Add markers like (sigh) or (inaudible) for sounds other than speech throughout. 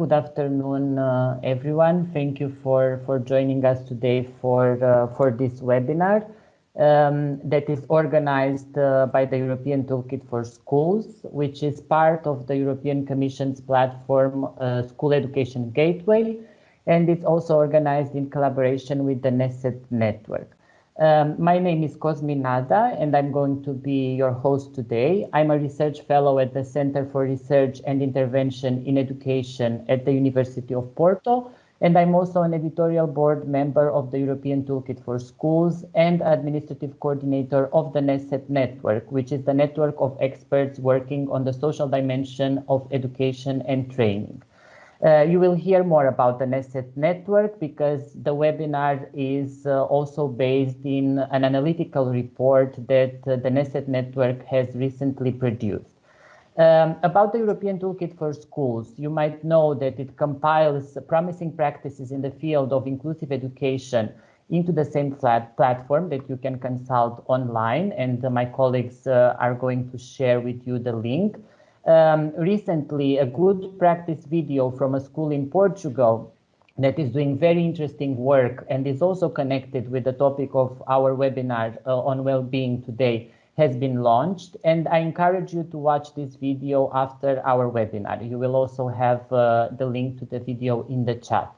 Good afternoon, uh, everyone. Thank you for, for joining us today for, uh, for this webinar um, that is organized uh, by the European Toolkit for Schools, which is part of the European Commission's platform School Education Gateway, and it's also organized in collaboration with the NESET network. Um, my name is Cosmin Nada, and I'm going to be your host today. I'm a research fellow at the Center for Research and Intervention in Education at the University of Porto, and I'm also an editorial board member of the European Toolkit for Schools and administrative coordinator of the NESET network, which is the network of experts working on the social dimension of education and training. Uh, you will hear more about the NESET network because the webinar is uh, also based in an analytical report that uh, the NESET network has recently produced. Um, about the European Toolkit for Schools, you might know that it compiles promising practices in the field of inclusive education into the same platform that you can consult online, and my colleagues uh, are going to share with you the link um, recently a good practice video from a school in Portugal that is doing very interesting work and is also connected with the topic of our webinar uh, on well-being today has been launched and I encourage you to watch this video after our webinar. You will also have uh, the link to the video in the chat.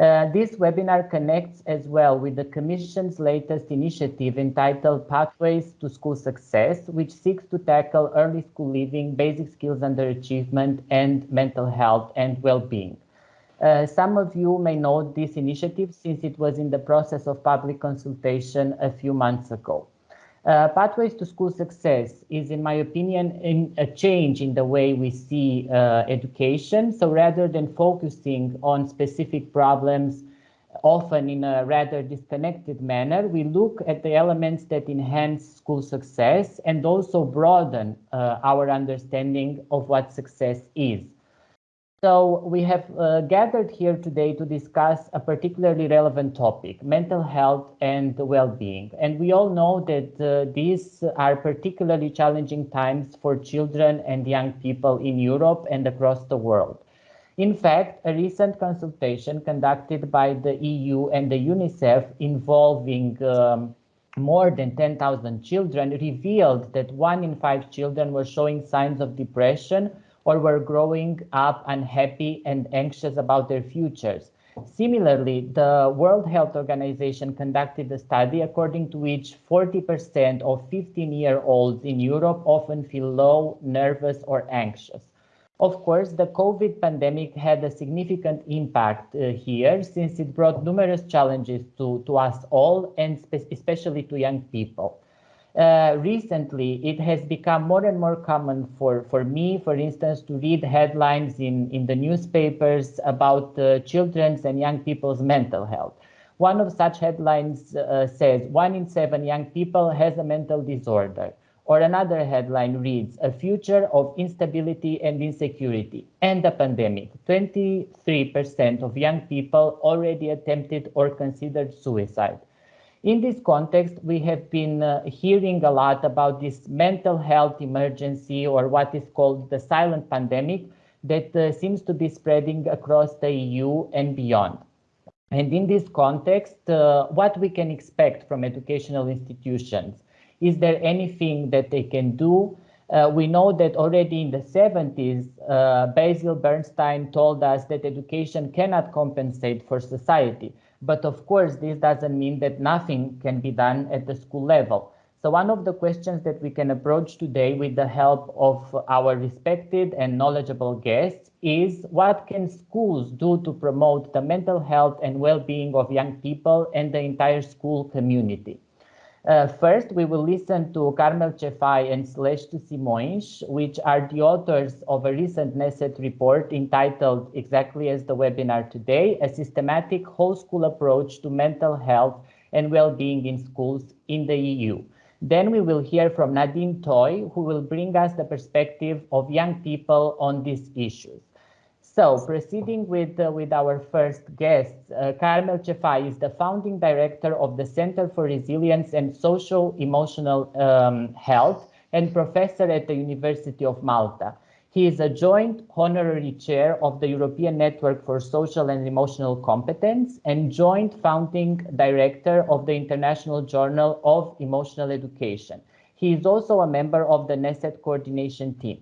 Uh, this webinar connects as well with the Commission's latest initiative entitled Pathways to School Success, which seeks to tackle early school leaving, basic skills under achievement, and mental health and well-being. Uh, some of you may know this initiative since it was in the process of public consultation a few months ago. Uh, Pathways to School Success is, in my opinion, in a change in the way we see uh, education. So rather than focusing on specific problems, often in a rather disconnected manner, we look at the elements that enhance school success and also broaden uh, our understanding of what success is. So we have uh, gathered here today to discuss a particularly relevant topic, mental health and well-being. And we all know that uh, these are particularly challenging times for children and young people in Europe and across the world. In fact, a recent consultation conducted by the EU and the UNICEF involving um, more than 10,000 children revealed that one in five children were showing signs of depression or were growing up unhappy and anxious about their futures. Similarly, the World Health Organization conducted a study according to which 40% of 15-year-olds in Europe often feel low, nervous, or anxious. Of course, the COVID pandemic had a significant impact uh, here since it brought numerous challenges to, to us all and especially to young people. Uh, recently, it has become more and more common for, for me, for instance, to read headlines in, in the newspapers about uh, children's and young people's mental health. One of such headlines uh, says, one in seven young people has a mental disorder. Or another headline reads, a future of instability and insecurity and a pandemic. 23% of young people already attempted or considered suicide. In this context, we have been uh, hearing a lot about this mental health emergency or what is called the silent pandemic that uh, seems to be spreading across the EU and beyond. And in this context, uh, what we can expect from educational institutions? Is there anything that they can do? Uh, we know that already in the 70s, uh, Basil Bernstein told us that education cannot compensate for society. But of course, this doesn't mean that nothing can be done at the school level. So one of the questions that we can approach today with the help of our respected and knowledgeable guests is what can schools do to promote the mental health and well-being of young people and the entire school community? Uh, first, we will listen to Carmel Cefai and Celeste Simões, which are the authors of a recent NESET report entitled, exactly as the webinar today, A Systematic Whole School Approach to Mental Health and Well-being in Schools in the EU. Then we will hear from Nadine Toy, who will bring us the perspective of young people on these issues. So proceeding with, uh, with our first guest, uh, Carmel Cefai is the founding director of the Center for Resilience and Social Emotional um, Health and professor at the University of Malta. He is a joint honorary chair of the European Network for Social and Emotional Competence and joint founding director of the International Journal of Emotional Education. He is also a member of the NESET coordination team.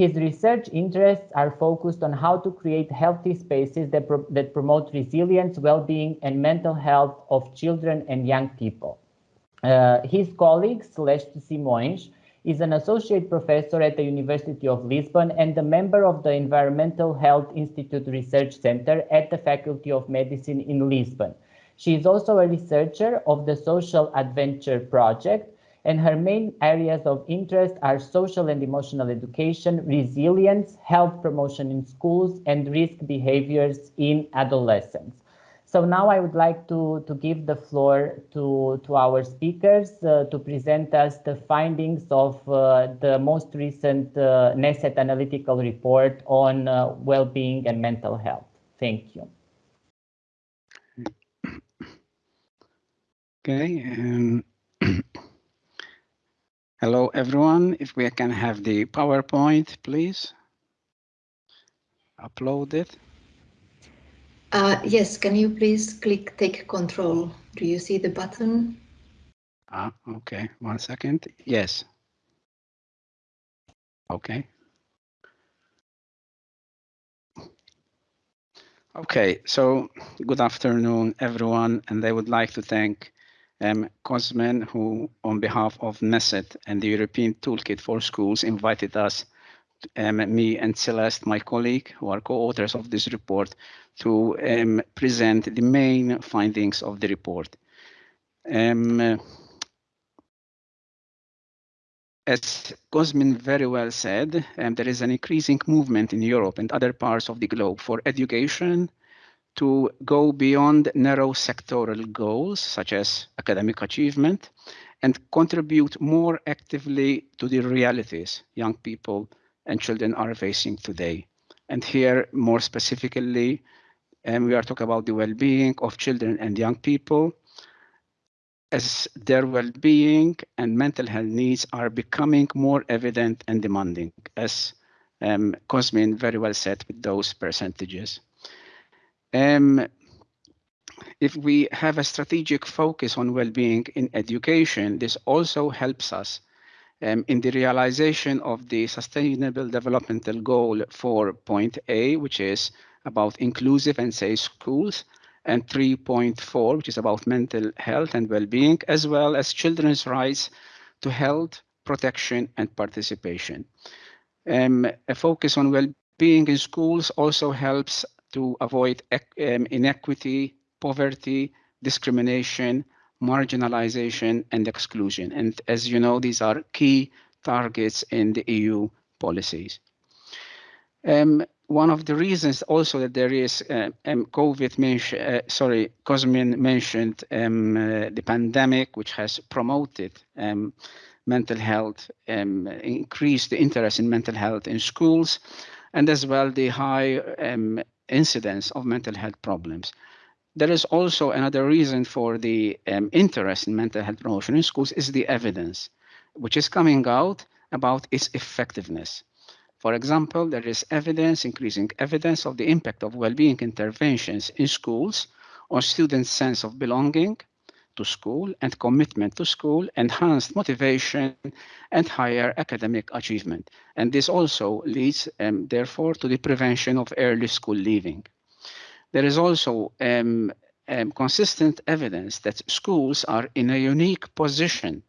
His research interests are focused on how to create healthy spaces that, pro that promote resilience, well-being, and mental health of children and young people. Uh, his colleague, Celeste Simões, is an associate professor at the University of Lisbon and a member of the Environmental Health Institute Research Center at the Faculty of Medicine in Lisbon. She is also a researcher of the Social Adventure Project, and her main areas of interest are social and emotional education, resilience, health promotion in schools, and risk behaviors in adolescents. So now I would like to, to give the floor to, to our speakers uh, to present us the findings of uh, the most recent uh, NESET analytical report on uh, well-being and mental health. Thank you. Okay. Hello, everyone. If we can have the PowerPoint, please. Upload it. Uh, yes, can you please click take control? Do you see the button? Ah, okay, one second. Yes. Okay. Okay, so good afternoon, everyone, and I would like to thank um, Cosmin, who on behalf of NESET and the European Toolkit for Schools invited us um, me and Celeste, my colleague, who are co-authors of this report, to um, present the main findings of the report. Um, as Cosmin very well said, um, there is an increasing movement in Europe and other parts of the globe for education to go beyond narrow sectoral goals, such as academic achievement, and contribute more actively to the realities young people and children are facing today. And here, more specifically, and we are talking about the well-being of children and young people as their well-being and mental health needs are becoming more evident and demanding, as um, Cosmin very well said with those percentages. Um, if we have a strategic focus on well-being in education, this also helps us um, in the realization of the Sustainable Developmental Goal 4.A, which is about inclusive and safe schools, and 3.4, which is about mental health and well-being, as well as children's rights to health, protection, and participation. Um, a focus on well-being in schools also helps to avoid um, inequity, poverty, discrimination, marginalization, and exclusion. And as you know, these are key targets in the EU policies. Um, one of the reasons also that there is uh, um, COVID, uh, sorry, Cosmin mentioned um, uh, the pandemic, which has promoted um, mental health, um, increased the interest in mental health in schools, and as well the high um, incidence of mental health problems. There is also another reason for the um, interest in mental health promotion in schools is the evidence, which is coming out about its effectiveness. For example, there is evidence, increasing evidence of the impact of well-being interventions in schools on students' sense of belonging to school and commitment to school, enhanced motivation and higher academic achievement. And this also leads, um, therefore, to the prevention of early school leaving. There is also um, um, consistent evidence that schools are in a unique position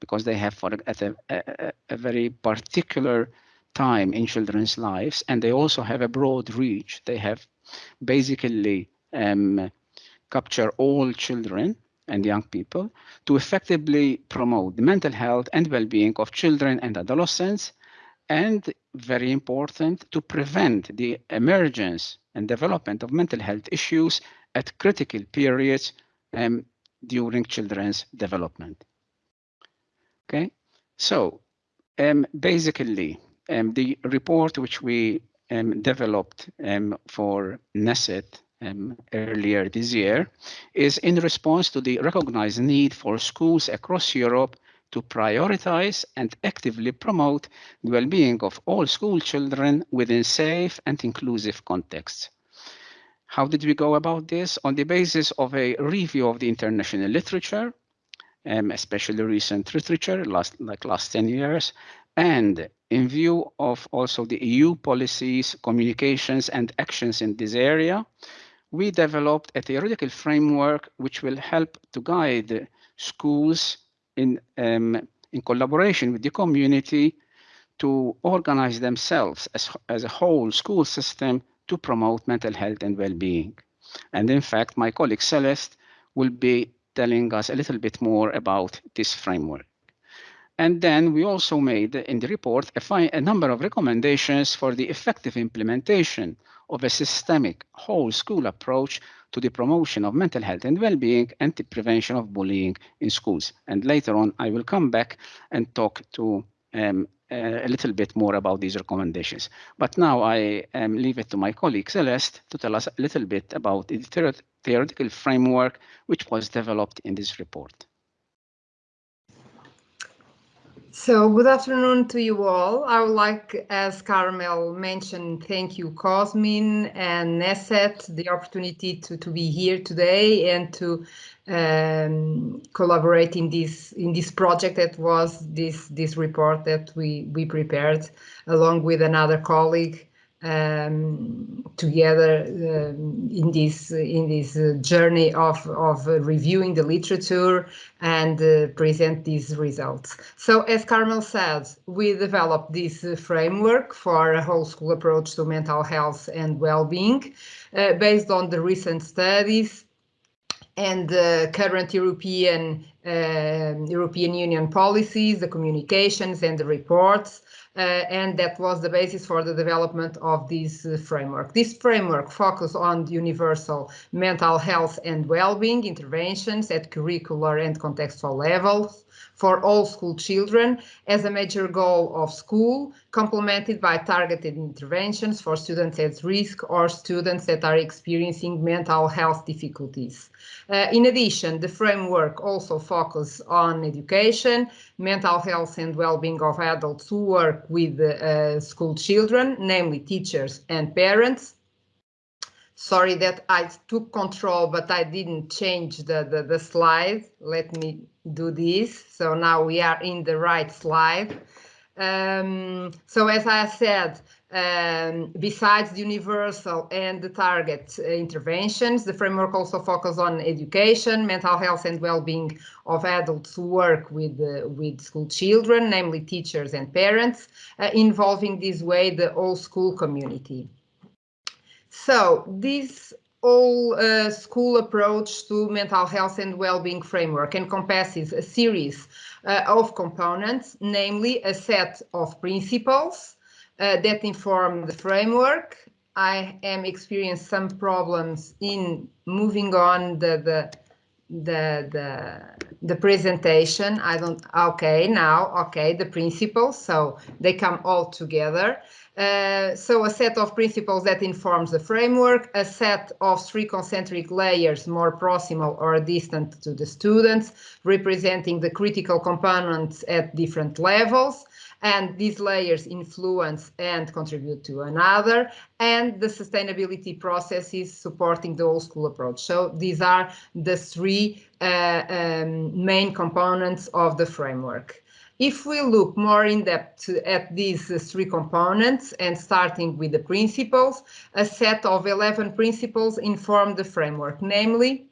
because they have for at a, a, a very particular time in children's lives and they also have a broad reach. They have basically um, capture all children and young people to effectively promote the mental health and well-being of children and adolescents and very important to prevent the emergence and development of mental health issues at critical periods um, during children's development. Okay, so um, basically um, the report which we um, developed um, for NESET um, earlier this year is in response to the recognized need for schools across Europe to prioritize and actively promote the well-being of all school children within safe and inclusive contexts. How did we go about this? On the basis of a review of the international literature, um, especially recent literature, last, like last 10 years, and in view of also the EU policies, communications, and actions in this area, we developed a theoretical framework which will help to guide schools in, um, in collaboration with the community to organize themselves as, as a whole school system to promote mental health and well-being. And in fact, my colleague Celeste will be telling us a little bit more about this framework. And then we also made in the report a, a, number of recommendations for the effective implementation of a systemic whole school approach to the promotion of mental health and well-being and the prevention of bullying in schools. And later on, I will come back and talk to um, uh, a little bit more about these recommendations. But now I um, leave it to my colleague Celeste to tell us a little bit about the theoretical framework which was developed in this report. So good afternoon to you all. I would like, as Carmel mentioned, thank you Cosmin and Neset, the opportunity to, to be here today and to um, collaborate in this in this project that was this this report that we we prepared along with another colleague um, together um, in this in this uh, journey of of uh, reviewing the literature and uh, present these results. So, as Carmel said, we developed this uh, framework for a whole school approach to mental health and well-being, uh, based on the recent studies and the current European European Union policies, the communications and the reports uh, and that was the basis for the development of this uh, framework. This framework focused on universal mental health and well-being interventions at curricular and contextual levels for all school children as a major goal of school, complemented by targeted interventions for students at risk or students that are experiencing mental health difficulties. Uh, in addition, the framework also focuses on education, mental health and well-being of adults who work with uh, school children, namely teachers and parents, sorry that I took control, but I didn't change the, the, the slide. Let me do this. So now we are in the right slide. Um, so as I said, um, besides the universal and the target uh, interventions, the framework also focuses on education, mental health and well-being of adults who work with, uh, with school children, namely teachers and parents, uh, involving this way the whole school community. So this all uh, school approach to mental health and well-being framework encompasses a series uh, of components, namely a set of principles uh, that inform the framework. I am experiencing some problems in moving on the, the the the the presentation. I don't okay now okay the principles. So they come all together. Uh, so a set of principles that informs the framework, a set of three concentric layers more proximal or distant to the students, representing the critical components at different levels, and these layers influence and contribute to another, and the sustainability processes supporting the whole school approach. So these are the three uh, um, main components of the framework. If we look more in depth at these three components and starting with the principles, a set of 11 principles inform the framework, namely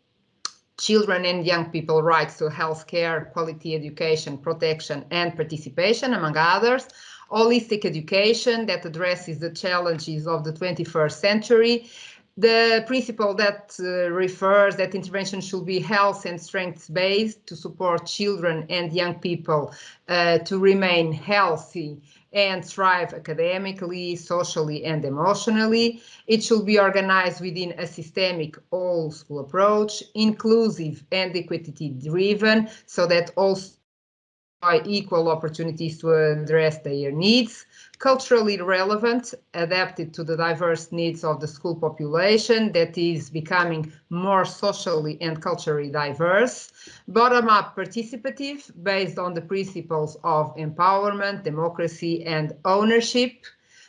children and young people rights to health care, quality education, protection and participation, among others, holistic education that addresses the challenges of the 21st century, the principle that uh, refers that intervention should be health and strength based to support children and young people uh, to remain healthy and thrive academically, socially and emotionally. It should be organized within a systemic all school approach, inclusive and equity driven so that all equal opportunities to address their needs, culturally relevant, adapted to the diverse needs of the school population that is becoming more socially and culturally diverse, bottom-up participative based on the principles of empowerment, democracy and ownership,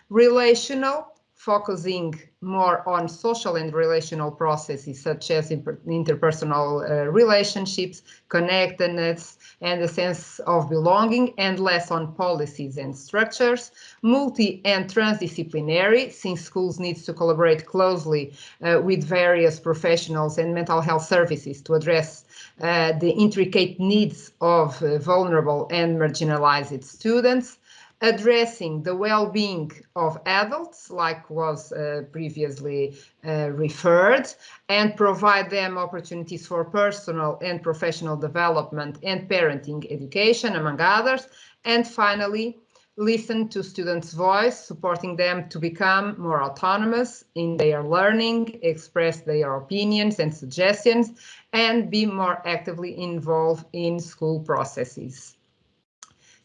relational, focusing more on social and relational processes such as interpersonal uh, relationships, connectedness, and a sense of belonging, and less on policies and structures. Multi and transdisciplinary, since schools need to collaborate closely uh, with various professionals and mental health services to address uh, the intricate needs of uh, vulnerable and marginalized students addressing the well-being of adults, like was uh, previously uh, referred, and provide them opportunities for personal and professional development and parenting education, among others. And finally, listen to students' voice, supporting them to become more autonomous in their learning, express their opinions and suggestions, and be more actively involved in school processes.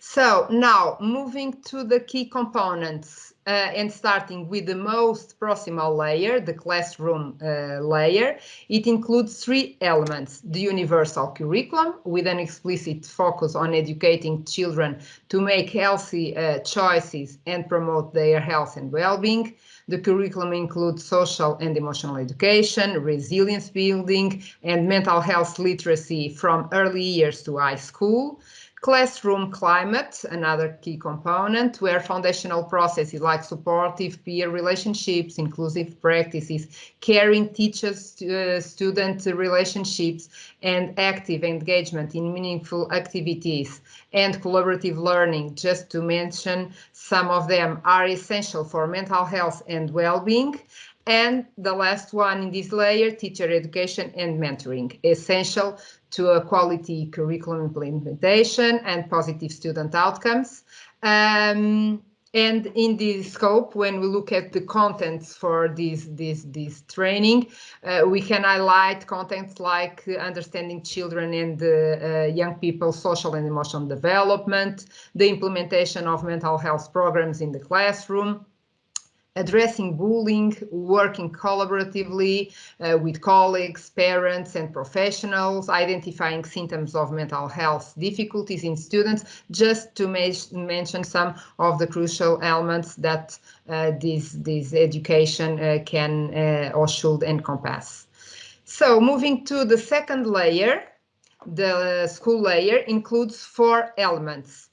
So now moving to the key components uh, and starting with the most proximal layer, the classroom uh, layer, it includes three elements, the universal curriculum with an explicit focus on educating children to make healthy uh, choices and promote their health and well-being. The curriculum includes social and emotional education, resilience building, and mental health literacy from early years to high school. Classroom climate, another key component, where foundational processes like supportive peer relationships, inclusive practices, caring teachers uh, student relationships, and active engagement in meaningful activities and collaborative learning, just to mention some of them, are essential for mental health and well-being. And the last one in this layer, teacher education and mentoring, essential to a quality curriculum implementation and positive student outcomes. Um, and in this scope, when we look at the contents for this, this, this training, uh, we can highlight contents like understanding children and uh, young people's social and emotional development, the implementation of mental health programs in the classroom, addressing bullying, working collaboratively uh, with colleagues, parents and professionals, identifying symptoms of mental health difficulties in students, just to mention some of the crucial elements that uh, this, this education uh, can uh, or should encompass. So moving to the second layer, the school layer includes four elements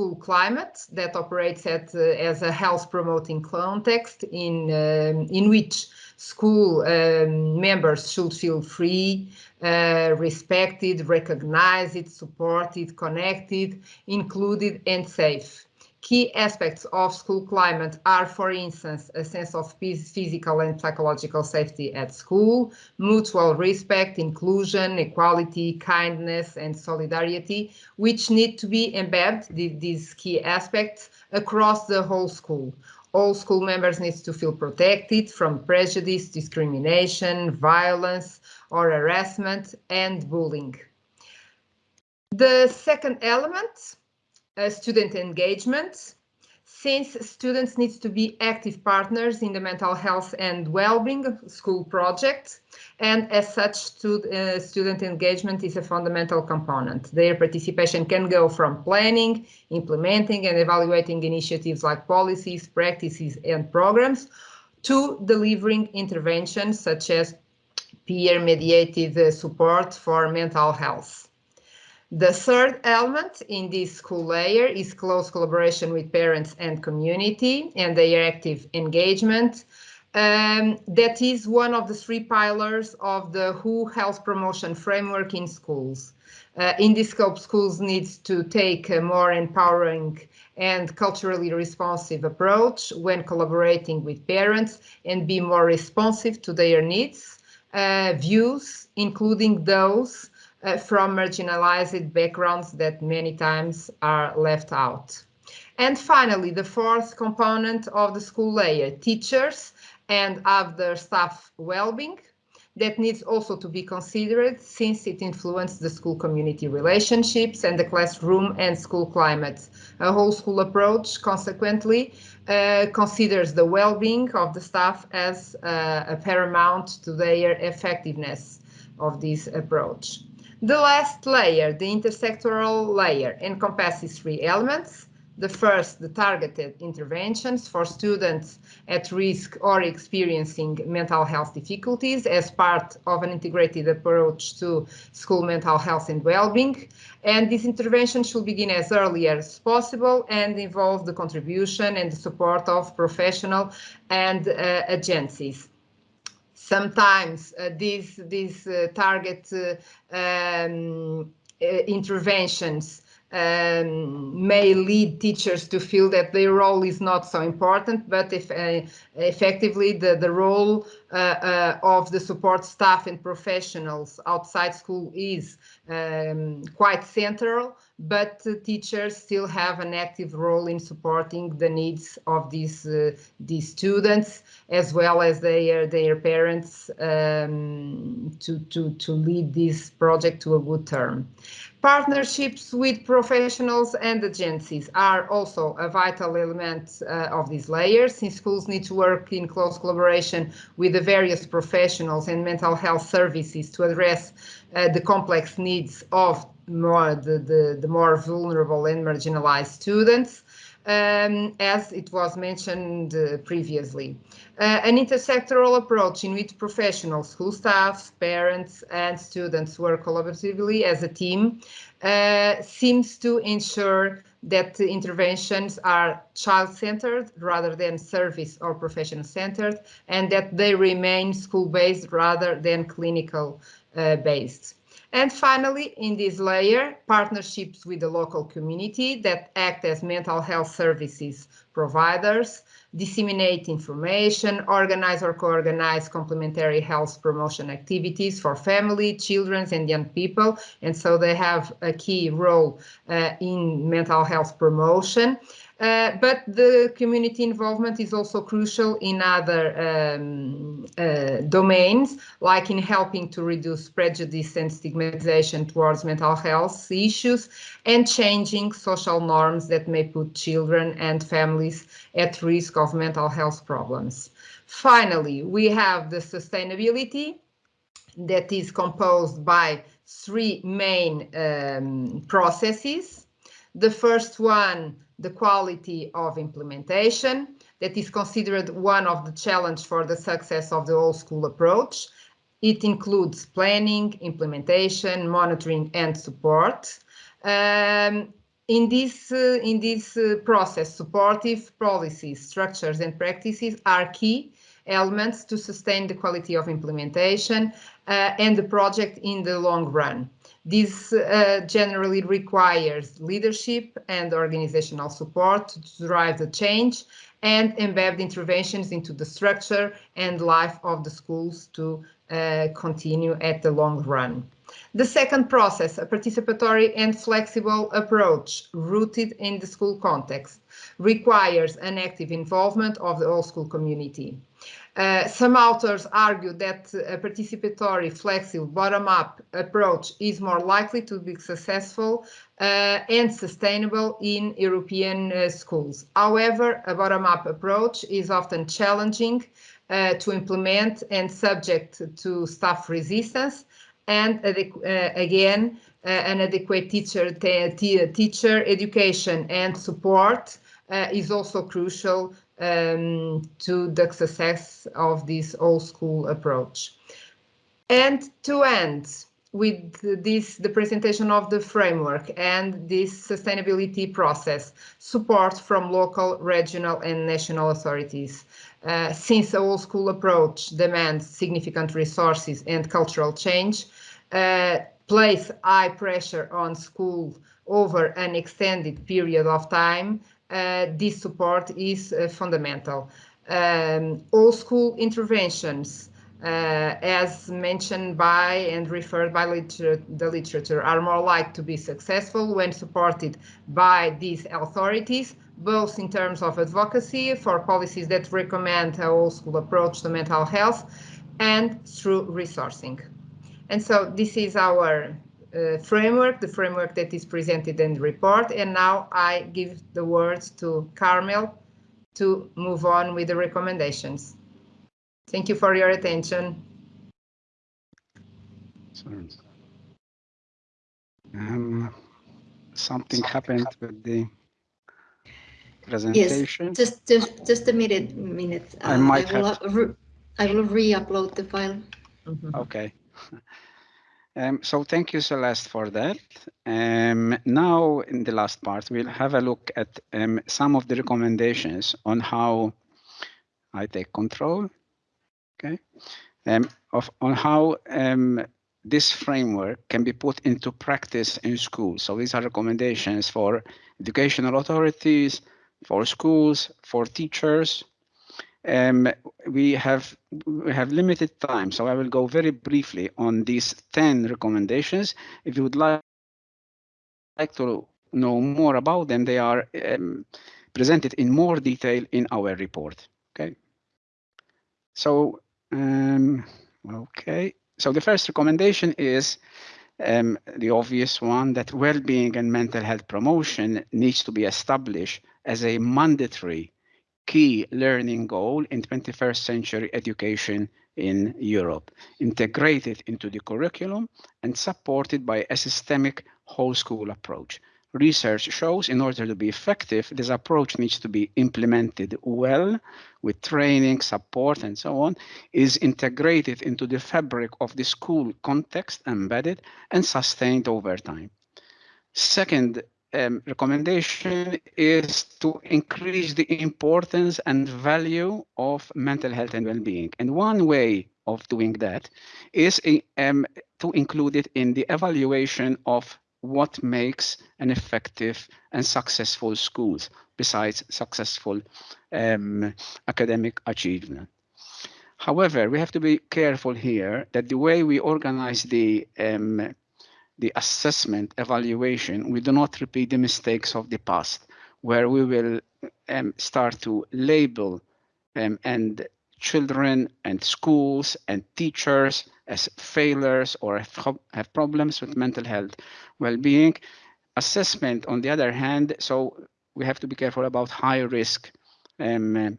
school climate that operates at, uh, as a health promoting context in, um, in which school um, members should feel free, uh, respected, recognized, supported, connected, included and safe. Key aspects of school climate are, for instance, a sense of physical and psychological safety at school, mutual respect, inclusion, equality, kindness, and solidarity, which need to be embedded, these key aspects, across the whole school. All school members need to feel protected from prejudice, discrimination, violence, or harassment, and bullying. The second element student engagement, since students need to be active partners in the mental health and well-being school project, and as such, uh, student engagement is a fundamental component. Their participation can go from planning, implementing and evaluating initiatives like policies, practices and programs, to delivering interventions such as peer-mediated uh, support for mental health. The third element in this school layer is close collaboration with parents and community and their active engagement. Um, that is one of the three pillars of the WHO Health Promotion Framework in schools. Uh, in this scope, schools need to take a more empowering and culturally responsive approach when collaborating with parents and be more responsive to their needs, uh, views, including those uh, from marginalized backgrounds that many times are left out. And finally, the fourth component of the school layer, teachers and other staff well-being. that needs also to be considered since it influences the school community relationships and the classroom and school climate. A whole school approach, consequently, uh, considers the well-being of the staff as uh, a paramount to their effectiveness of this approach. The last layer, the intersectoral layer, encompasses three elements. The first, the targeted interventions for students at risk or experiencing mental health difficulties as part of an integrated approach to school mental health and well-being. And this intervention should begin as early as possible and involve the contribution and the support of professional and uh, agencies sometimes uh, these these uh, target uh, um, interventions um, may lead teachers to feel that their role is not so important, but if uh, effectively the, the role uh, uh, of the support staff and professionals outside school is um, quite central, but teachers still have an active role in supporting the needs of these uh, these students as well as their their parents um, to to to lead this project to a good term. Partnerships with professionals and agencies are also a vital element uh, of these layers, since schools need to work in close collaboration with the various professionals and mental health services to address uh, the complex needs of more the, the, the more vulnerable and marginalized students um, as it was mentioned uh, previously. Uh, an intersectoral approach in which professionals, school staff, parents, and students work collaboratively as a team uh, seems to ensure that the interventions are child-centered rather than service or profession-centered, and that they remain school-based rather than clinical-based. And finally, in this layer, partnerships with the local community that act as mental health services providers, disseminate information, organize or co-organize complementary health promotion activities for family, children, and young people. And so they have a key role uh, in mental health promotion. Uh, but the community involvement is also crucial in other um, uh, domains, like in helping to reduce prejudice and stigmatization towards mental health issues and changing social norms that may put children and families at risk of mental health problems. Finally, we have the sustainability that is composed by three main um, processes. The first one the quality of implementation that is considered one of the challenge for the success of the whole school approach. It includes planning, implementation, monitoring and support. Um, in this, uh, in this uh, process, supportive policies, structures and practices are key elements to sustain the quality of implementation uh, and the project in the long run. This uh, generally requires leadership and organizational support to drive the change and embed interventions into the structure and life of the schools to uh, continue at the long run. The second process, a participatory and flexible approach rooted in the school context, requires an active involvement of the whole school community. Uh, some authors argue that a participatory, flexible, bottom-up approach is more likely to be successful uh, and sustainable in European uh, schools. However, a bottom-up approach is often challenging uh, to implement and subject to staff resistance and uh, again, an adequate teacher, teacher education and support is also crucial um, to the success of this old school approach. And to end with this, the presentation of the framework and this sustainability process, support from local, regional and national authorities. Uh, since the old school approach demands significant resources and cultural change, uh, place high pressure on schools over an extended period of time, this support is uh, fundamental. Um, all school interventions, uh, as mentioned by and referred by liter the literature, are more likely to be successful when supported by these authorities, both in terms of advocacy for policies that recommend a whole school approach to mental health and through resourcing. And so this is our uh, framework, the framework that is presented in the report. And now I give the words to Carmel to move on with the recommendations. Thank you for your attention. Um, something happened with the presentation. Yes, just just just a minute. Minute. I might will, have re I will re-upload the file. Mm -hmm. Okay. Um, so thank you, Celeste, for that. Um, now, in the last part, we'll have a look at um, some of the recommendations on how I take control, okay, um, of on how um, this framework can be put into practice in schools. So these are recommendations for educational authorities, for schools, for teachers, um, we have we have limited time, so I will go very briefly on these 10 recommendations. If you would like, like to know more about them, they are um, presented in more detail in our report. Okay. So, um, okay. So the first recommendation is um, the obvious one that well-being and mental health promotion needs to be established as a mandatory key learning goal in 21st century education in Europe, integrated into the curriculum and supported by a systemic whole school approach. Research shows in order to be effective, this approach needs to be implemented well with training, support, and so on, is integrated into the fabric of the school context, embedded and sustained over time. Second um, recommendation is to increase the importance and value of mental health and well-being. And one way of doing that is um, to include it in the evaluation of what makes an effective and successful schools besides successful um, academic achievement. However, we have to be careful here that the way we organize the um, the assessment evaluation, we do not repeat the mistakes of the past, where we will um, start to label um, and children and schools and teachers as failures or have, problems with mental health well-being. Assessment, on the other hand, so we have to be careful about high risk um,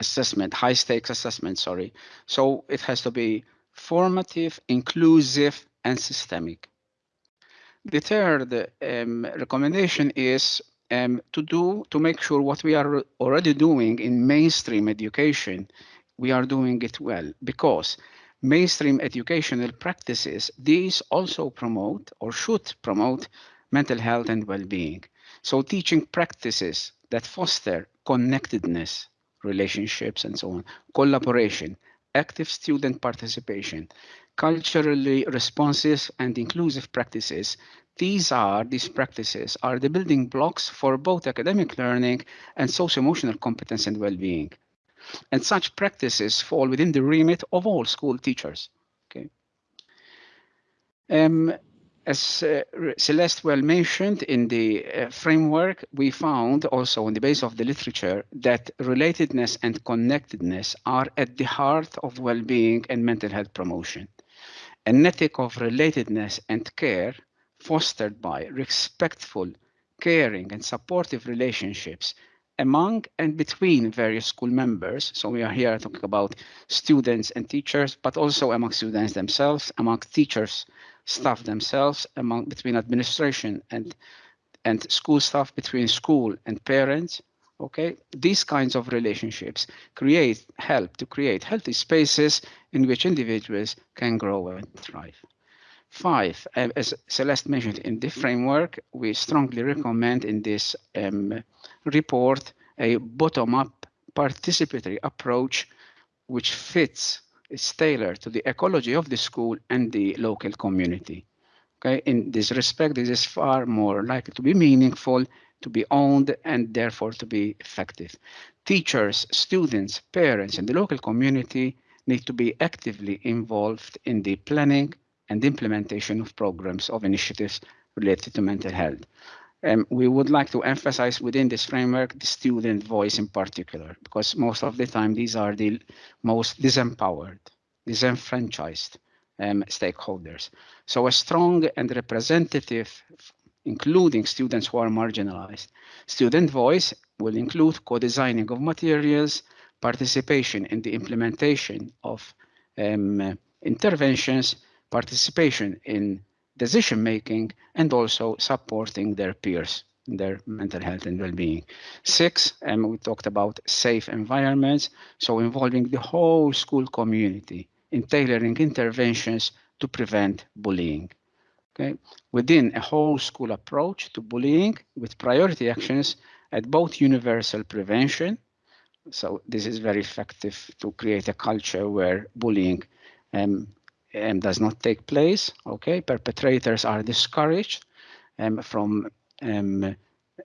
assessment, high stakes assessment, sorry. So it has to be formative, inclusive, and systemic. The third um, recommendation is um, to do to make sure what we are already doing in mainstream education, we are doing it well because mainstream educational practices, these also promote or should promote mental health and well-being. So teaching practices that foster connectedness, relationships and so on, collaboration, active student participation, culturally responsive and inclusive practices. These are, these practices are the building blocks for both academic learning and socio-emotional competence and well-being. And such practices fall within the remit of all school teachers. Okay. Um, as uh, Celeste well mentioned in the uh, framework, we found also on the base of the literature that relatedness and connectedness are at the heart of well-being and mental health promotion an ethic of relatedness and care fostered by respectful, caring, and supportive relationships among and between various school members. So we are here talking about students and teachers, but also among students themselves, among teachers, staff themselves, among between administration and and school staff, between school and parents, okay? These kinds of relationships create help to create healthy spaces in which individuals can grow and thrive. Five as celeste mentioned in the framework we strongly recommend in this um, report a bottom-up participatory approach which fits is tailored to the ecology of the school and the local community. Okay? In this respect this is far more likely to be meaningful to be owned and therefore to be effective. Teachers, students, parents, and the local community need to be actively involved in the planning and implementation of programs of initiatives related to mental health. Um, we would like to emphasize within this framework the student voice in particular, because most of the time these are the most disempowered disenfranchised um, stakeholders. So a strong and representative, including students who are marginalized. Student voice will include co-designing of materials, participation in the implementation of um, interventions, participation in decision making, and also supporting their peers in their mental health and well-being. Six, um, we talked about safe environments, so involving the whole school community in tailoring interventions to prevent bullying. Okay, within a whole school approach to bullying with priority actions at both universal prevention. So this is very effective to create a culture where bullying um, um, does not take place. Okay, perpetrators are discouraged um, from um,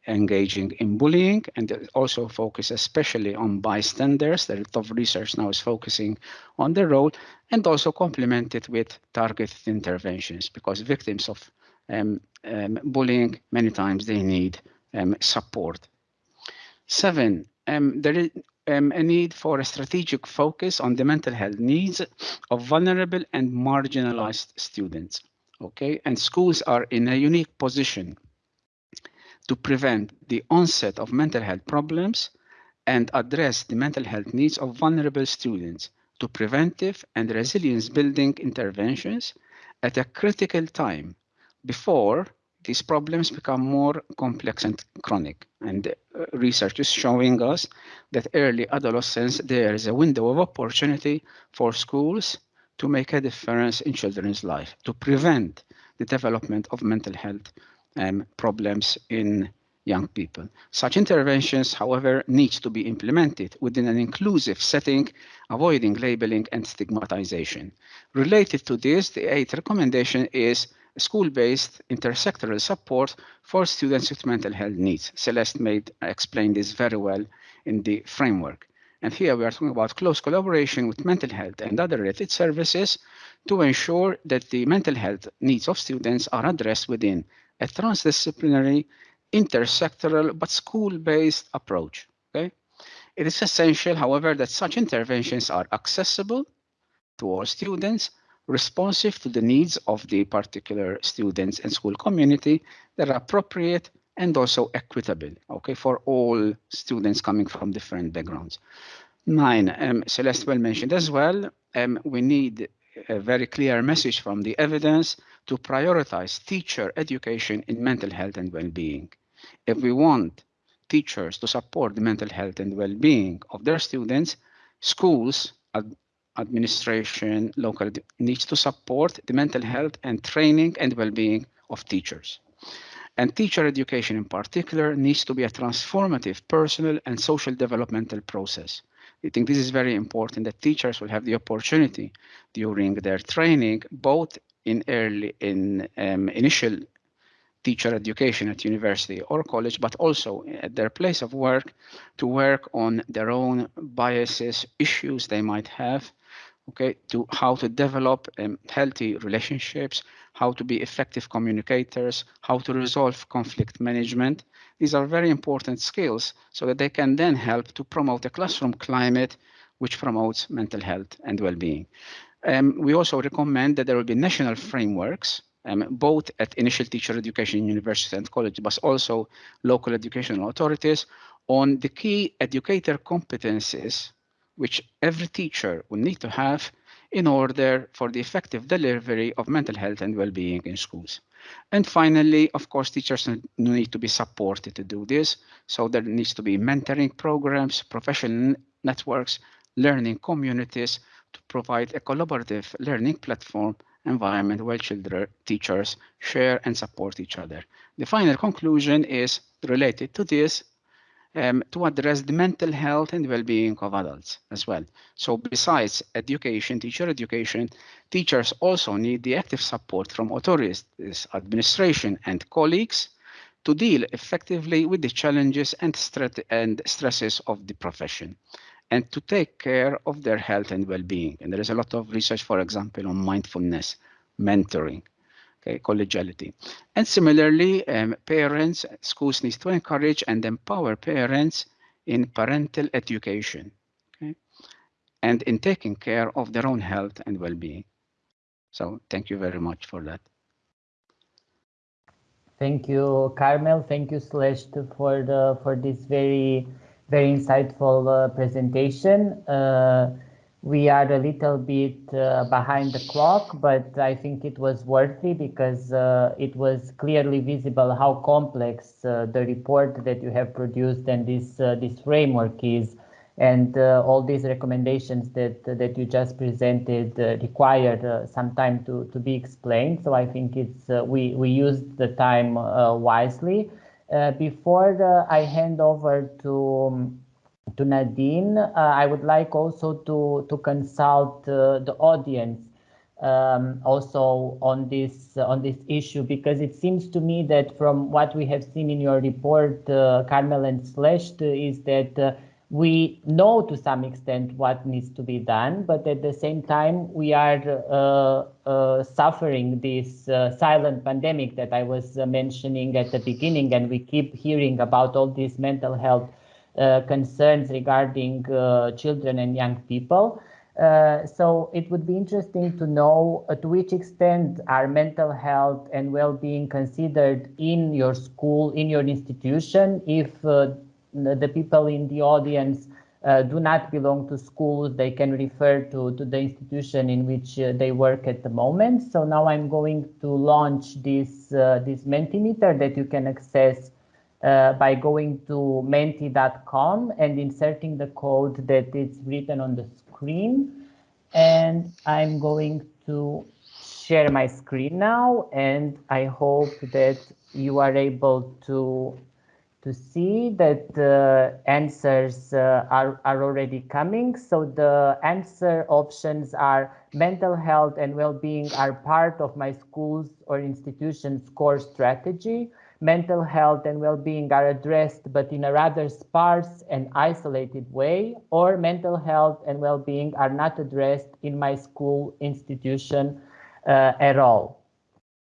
engaging in bullying and also focus especially on bystanders. The of research now is focusing on the role and also complemented with targeted interventions because victims of um, um, bullying, many times they need um, support. Seven, um, there is um, a need for a strategic focus on the mental health needs of vulnerable and marginalized students. Okay, and schools are in a unique position to prevent the onset of mental health problems and address the mental health needs of vulnerable students to preventive and resilience building interventions at a critical time before these problems become more complex and chronic. And uh, research is showing us that early adolescence, there is a window of opportunity for schools to make a difference in children's life, to prevent the development of mental health um, problems in young people. Such interventions, however, need to be implemented within an inclusive setting, avoiding labeling and stigmatization. Related to this, the eighth recommendation is school-based intersectoral support for students with mental health needs. Celeste made explained this very well in the framework. And here we are talking about close collaboration with mental health and other related services to ensure that the mental health needs of students are addressed within a transdisciplinary, intersectoral, but school-based approach. Okay? It is essential, however, that such interventions are accessible to all students, responsive to the needs of the particular students and school community that are appropriate and also equitable, okay, for all students coming from different backgrounds. Nine, um, Celeste well mentioned as well, um, we need a very clear message from the evidence to prioritize teacher education in mental health and well-being. If we want teachers to support the mental health and well-being of their students, schools, ad administration, local needs to support the mental health and training and well-being of teachers. And teacher education in particular needs to be a transformative personal and social developmental process. I think this is very important that teachers will have the opportunity during their training, both in early in um, initial teacher education at university or college, but also at their place of work to work on their own biases, issues they might have, okay, to how to develop um, healthy relationships, how to be effective communicators, how to resolve conflict management, these are very important skills so that they can then help to promote a classroom climate which promotes mental health and well-being. Um, we also recommend that there will be national frameworks, um, both at initial teacher education university and college, but also local educational authorities on the key educator competencies which every teacher will need to have in order for the effective delivery of mental health and well-being in schools. And finally, of course, teachers need to be supported to do this. So there needs to be mentoring programs, professional networks, learning communities to provide a collaborative learning platform environment where children, teachers share and support each other. The final conclusion is related to this um, to address the mental health and well-being of adults as well. So besides education, teacher education, teachers also need the active support from authorities, administration and colleagues to deal effectively with the challenges and, and stresses of the profession and to take care of their health and well-being. And there is a lot of research, for example, on mindfulness, mentoring, okay, collegiality. And similarly, um, parents, schools need to encourage and empower parents in parental education. Okay? and in taking care of their own health and well-being. So thank you very much for that. Thank you, Carmel. Thank you, Celeste, for the for this very very insightful uh, presentation. Uh, we are a little bit uh, behind the clock, but I think it was worthy because uh, it was clearly visible how complex uh, the report that you have produced and this uh, this framework is, and uh, all these recommendations that that you just presented uh, required some time to to be explained. So I think it's we we used the time wisely. Before I hand over to um, to Nadine. Uh, I would like also to, to consult uh, the audience um, also on this uh, on this issue because it seems to me that from what we have seen in your report, uh, Carmel and Celeste, is that uh, we know to some extent what needs to be done, but at the same time we are uh, suffering this silent pandemic that I was mentioning at the beginning, and we keep hearing about all these mental health uh, concerns regarding uh, children and young people. Uh, so it would be interesting to know uh, to which extent are mental health and well-being considered in your school, in your institution. If uh, the people in the audience uh, do not belong to schools, they can refer to, to the institution in which they work at the moment. So now I'm going to launch this, this Mentimeter that you can access uh, by going to menti.com and inserting the code that is written on the screen. And I'm going to share my screen now, and I hope that you are able to to see that the answers uh, are, are already coming. So the answer options are mental health and well-being are part of my school's or institution's core strategy mental health and well-being are addressed but in a rather sparse and isolated way, or mental health and well-being are not addressed in my school institution uh, at all.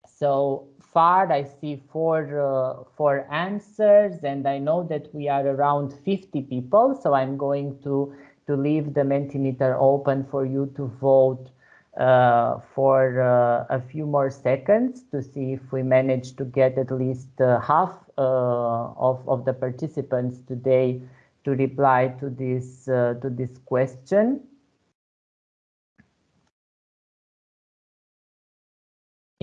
So far, I see four, uh, four answers, and I know that we are around 50 people, so I'm going to, to leave the Mentimeter open for you to vote uh, for uh, a few more seconds to see if we manage to get at least uh, half uh, of, of the participants today to reply to this uh, to this question.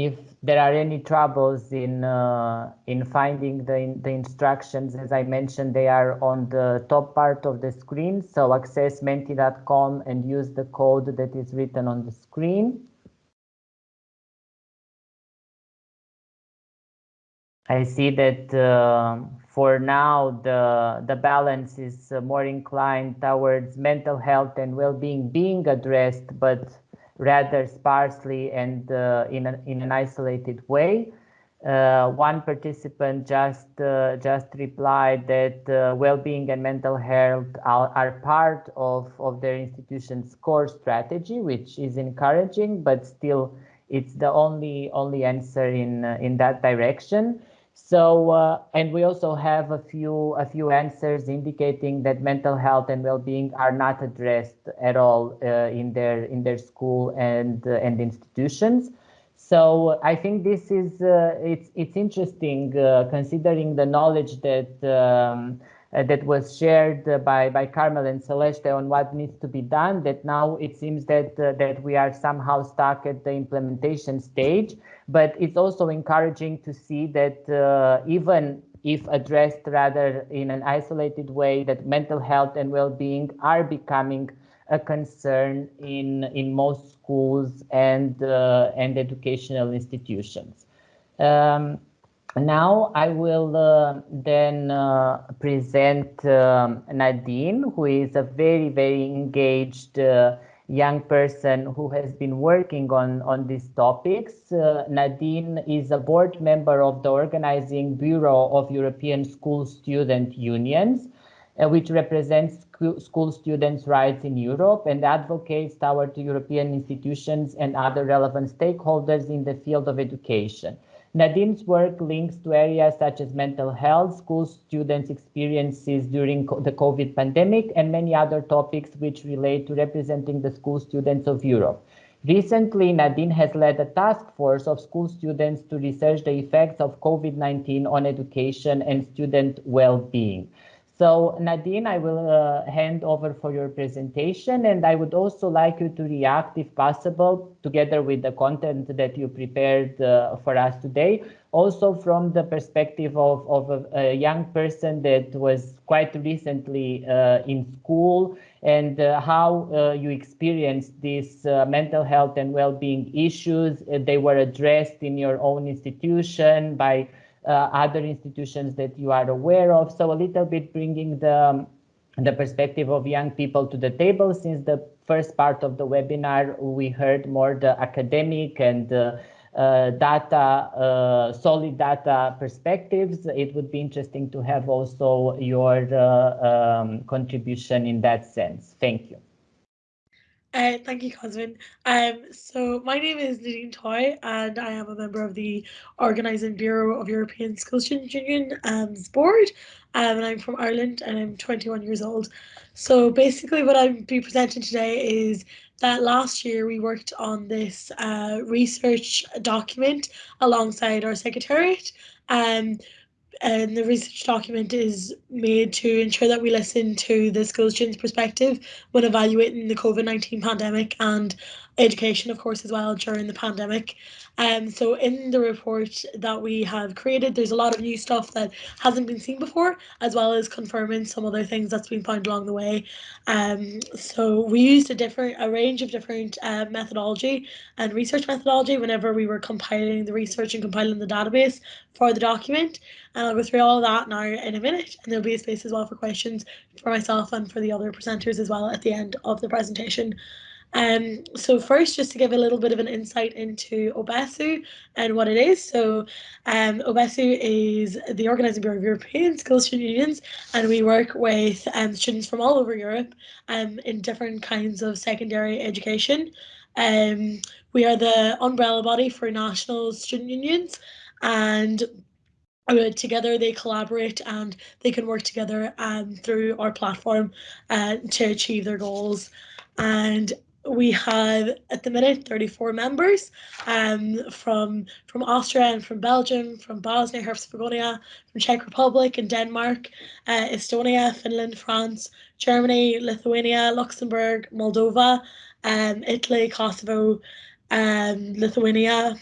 If there are any troubles in uh, in finding the in, the instructions, as I mentioned, they are on the top part of the screen. So access menti.com and use the code that is written on the screen. I see that uh, for now the the balance is uh, more inclined towards mental health and well-being being addressed, but rather sparsely and uh, in, an, in an isolated way. Uh, one participant just uh, just replied that uh, well-being and mental health are, are, part of, of their institution's core strategy, which is encouraging, but still it's the only only answer in uh, in that direction. So, uh, and we also have a few a few answers indicating that mental health and well-being are not addressed at all uh, in their in their school and uh, and institutions. So I think this is uh, it's it's interesting uh, considering the knowledge that um, uh, that was shared by by Carmel and Celeste on what needs to be done. That now it seems that that we are somehow stuck at the implementation stage but it's also encouraging to see that uh, even if addressed rather in an isolated way, that mental health and well-being are becoming a concern in in most schools and uh, and educational institutions. Um, now I will uh, then uh, present um, Nadine, who is a very very engaged uh, young person who has been working on, on these topics. Uh, Nadine is a board member of the Organizing Bureau of European School Student Unions, uh, which represents school students' rights in Europe and advocates toward European institutions and other relevant stakeholders in the field of education. Nadine's work links to areas such as mental health, school students' experiences during the COVID pandemic, and many other topics which relate to representing the school students of Europe. Recently, Nadine has led a task force of school students to research the effects of COVID-19 on education and student well-being. So Nadine, I will uh, hand over for your presentation and I would also like you to react if possible together with the content that you prepared uh, for us today. Also from the perspective of, of a, a young person that was quite recently uh, in school and uh, how uh, you experienced these uh, mental health and well-being issues. they were addressed in your own institution by other institutions that you are aware of. So a little bit bringing the, the perspective of young people to the table since the first part of the webinar, we heard more the academic and uh, uh, data, uh, solid data perspectives. It would be interesting to have also your uh, um, contribution in that sense. Thank you. Uh, thank you, Cosmin. Um, so my name is Nadine Toy, and I am a member of the Organising Bureau of European School Student Union um, board. Um, and I'm from Ireland, and I'm 21 years old. So basically, what I'll be presenting today is that last year we worked on this uh, research document alongside our secretariat. Um, and the research document is made to ensure that we listen to the school students' perspective when evaluating the COVID 19 pandemic and education, of course, as well during the pandemic. Um, so in the report that we have created, there's a lot of new stuff that hasn't been seen before, as well as confirming some other things that's been found along the way. Um, so we used a different, a range of different uh, methodology and research methodology whenever we were compiling the research and compiling the database for the document. And I'll go through all of that now in a minute, and there'll be a space as well for questions for myself and for the other presenters as well at the end of the presentation. Um, so first, just to give a little bit of an insight into OBESSU and what it is. So um, OBESSU is the Organising Bureau of European School Student Unions, and we work with um, students from all over Europe um, in different kinds of secondary education. Um, we are the umbrella body for national student unions, and uh, together they collaborate and they can work together um, through our platform uh, to achieve their goals. And we have at the minute 34 members um, from from Austria and from Belgium, from Bosnia Herzegovina, from Czech Republic and Denmark, uh, Estonia, Finland, France, Germany, Lithuania, Luxembourg, Moldova, um, Italy, Kosovo, um, Lithuania,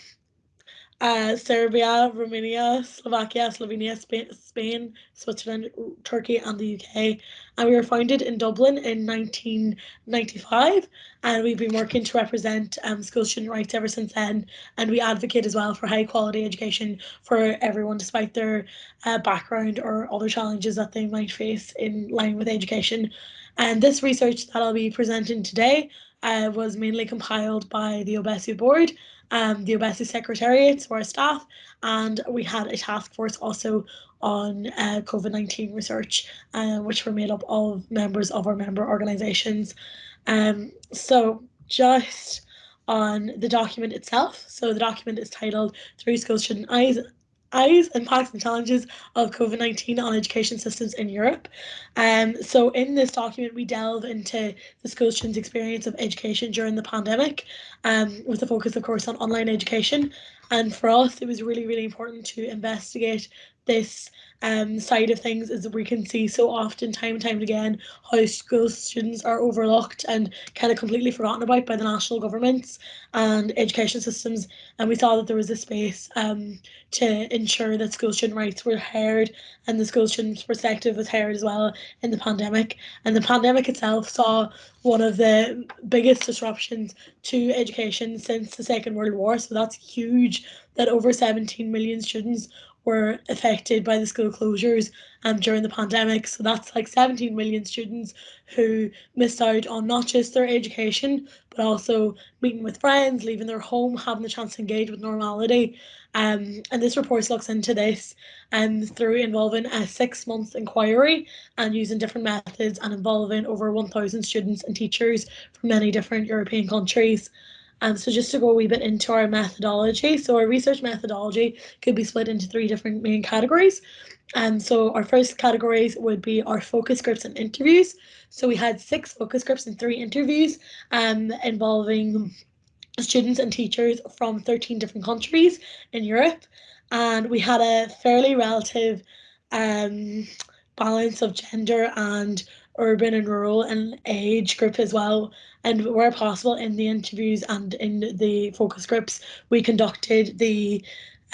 uh, Serbia, Romania, Slovakia, Slovenia, Spain, Spain, Switzerland, Turkey, and the UK. And we were founded in Dublin in 1995, and we've been working to represent um, school student rights ever since then. And we advocate as well for high quality education for everyone, despite their uh, background or other challenges that they might face in line with education. And this research that I'll be presenting today uh, was mainly compiled by the OBESSU board um, the OBESSU Secretariat, so our staff, and we had a task force also on uh, COVID-19 research, uh, which were made up of members of our member organisations. Um, so just on the document itself, so the document is titled Through School Student Eyes eyes, and impacts and challenges of COVID-19 on education systems in Europe. Um, so in this document, we delve into the school students' experience of education during the pandemic, um, with a focus, of course, on online education. And for us, it was really, really important to investigate this um, side of things is that we can see so often, time and time again, how school students are overlooked and kind of completely forgotten about by the national governments and education systems. And we saw that there was a space um, to ensure that school student rights were heard and the school students' perspective was heard as well in the pandemic. And the pandemic itself saw one of the biggest disruptions to education since the Second World War. So that's huge that over 17 million students were affected by the school closures um, during the pandemic. So that's like 17 million students who missed out on not just their education, but also meeting with friends, leaving their home, having the chance to engage with normality. Um, and this report looks into this um, through involving a six month inquiry and using different methods and involving over 1,000 students and teachers from many different European countries. Um, so just to go a wee bit into our methodology, so our research methodology could be split into three different main categories. And so our first categories would be our focus groups and interviews. So we had six focus groups and three interviews um, involving students and teachers from 13 different countries in Europe. And we had a fairly relative um, balance of gender and urban and rural and age group as well. And where possible in the interviews and in the focus groups, we conducted the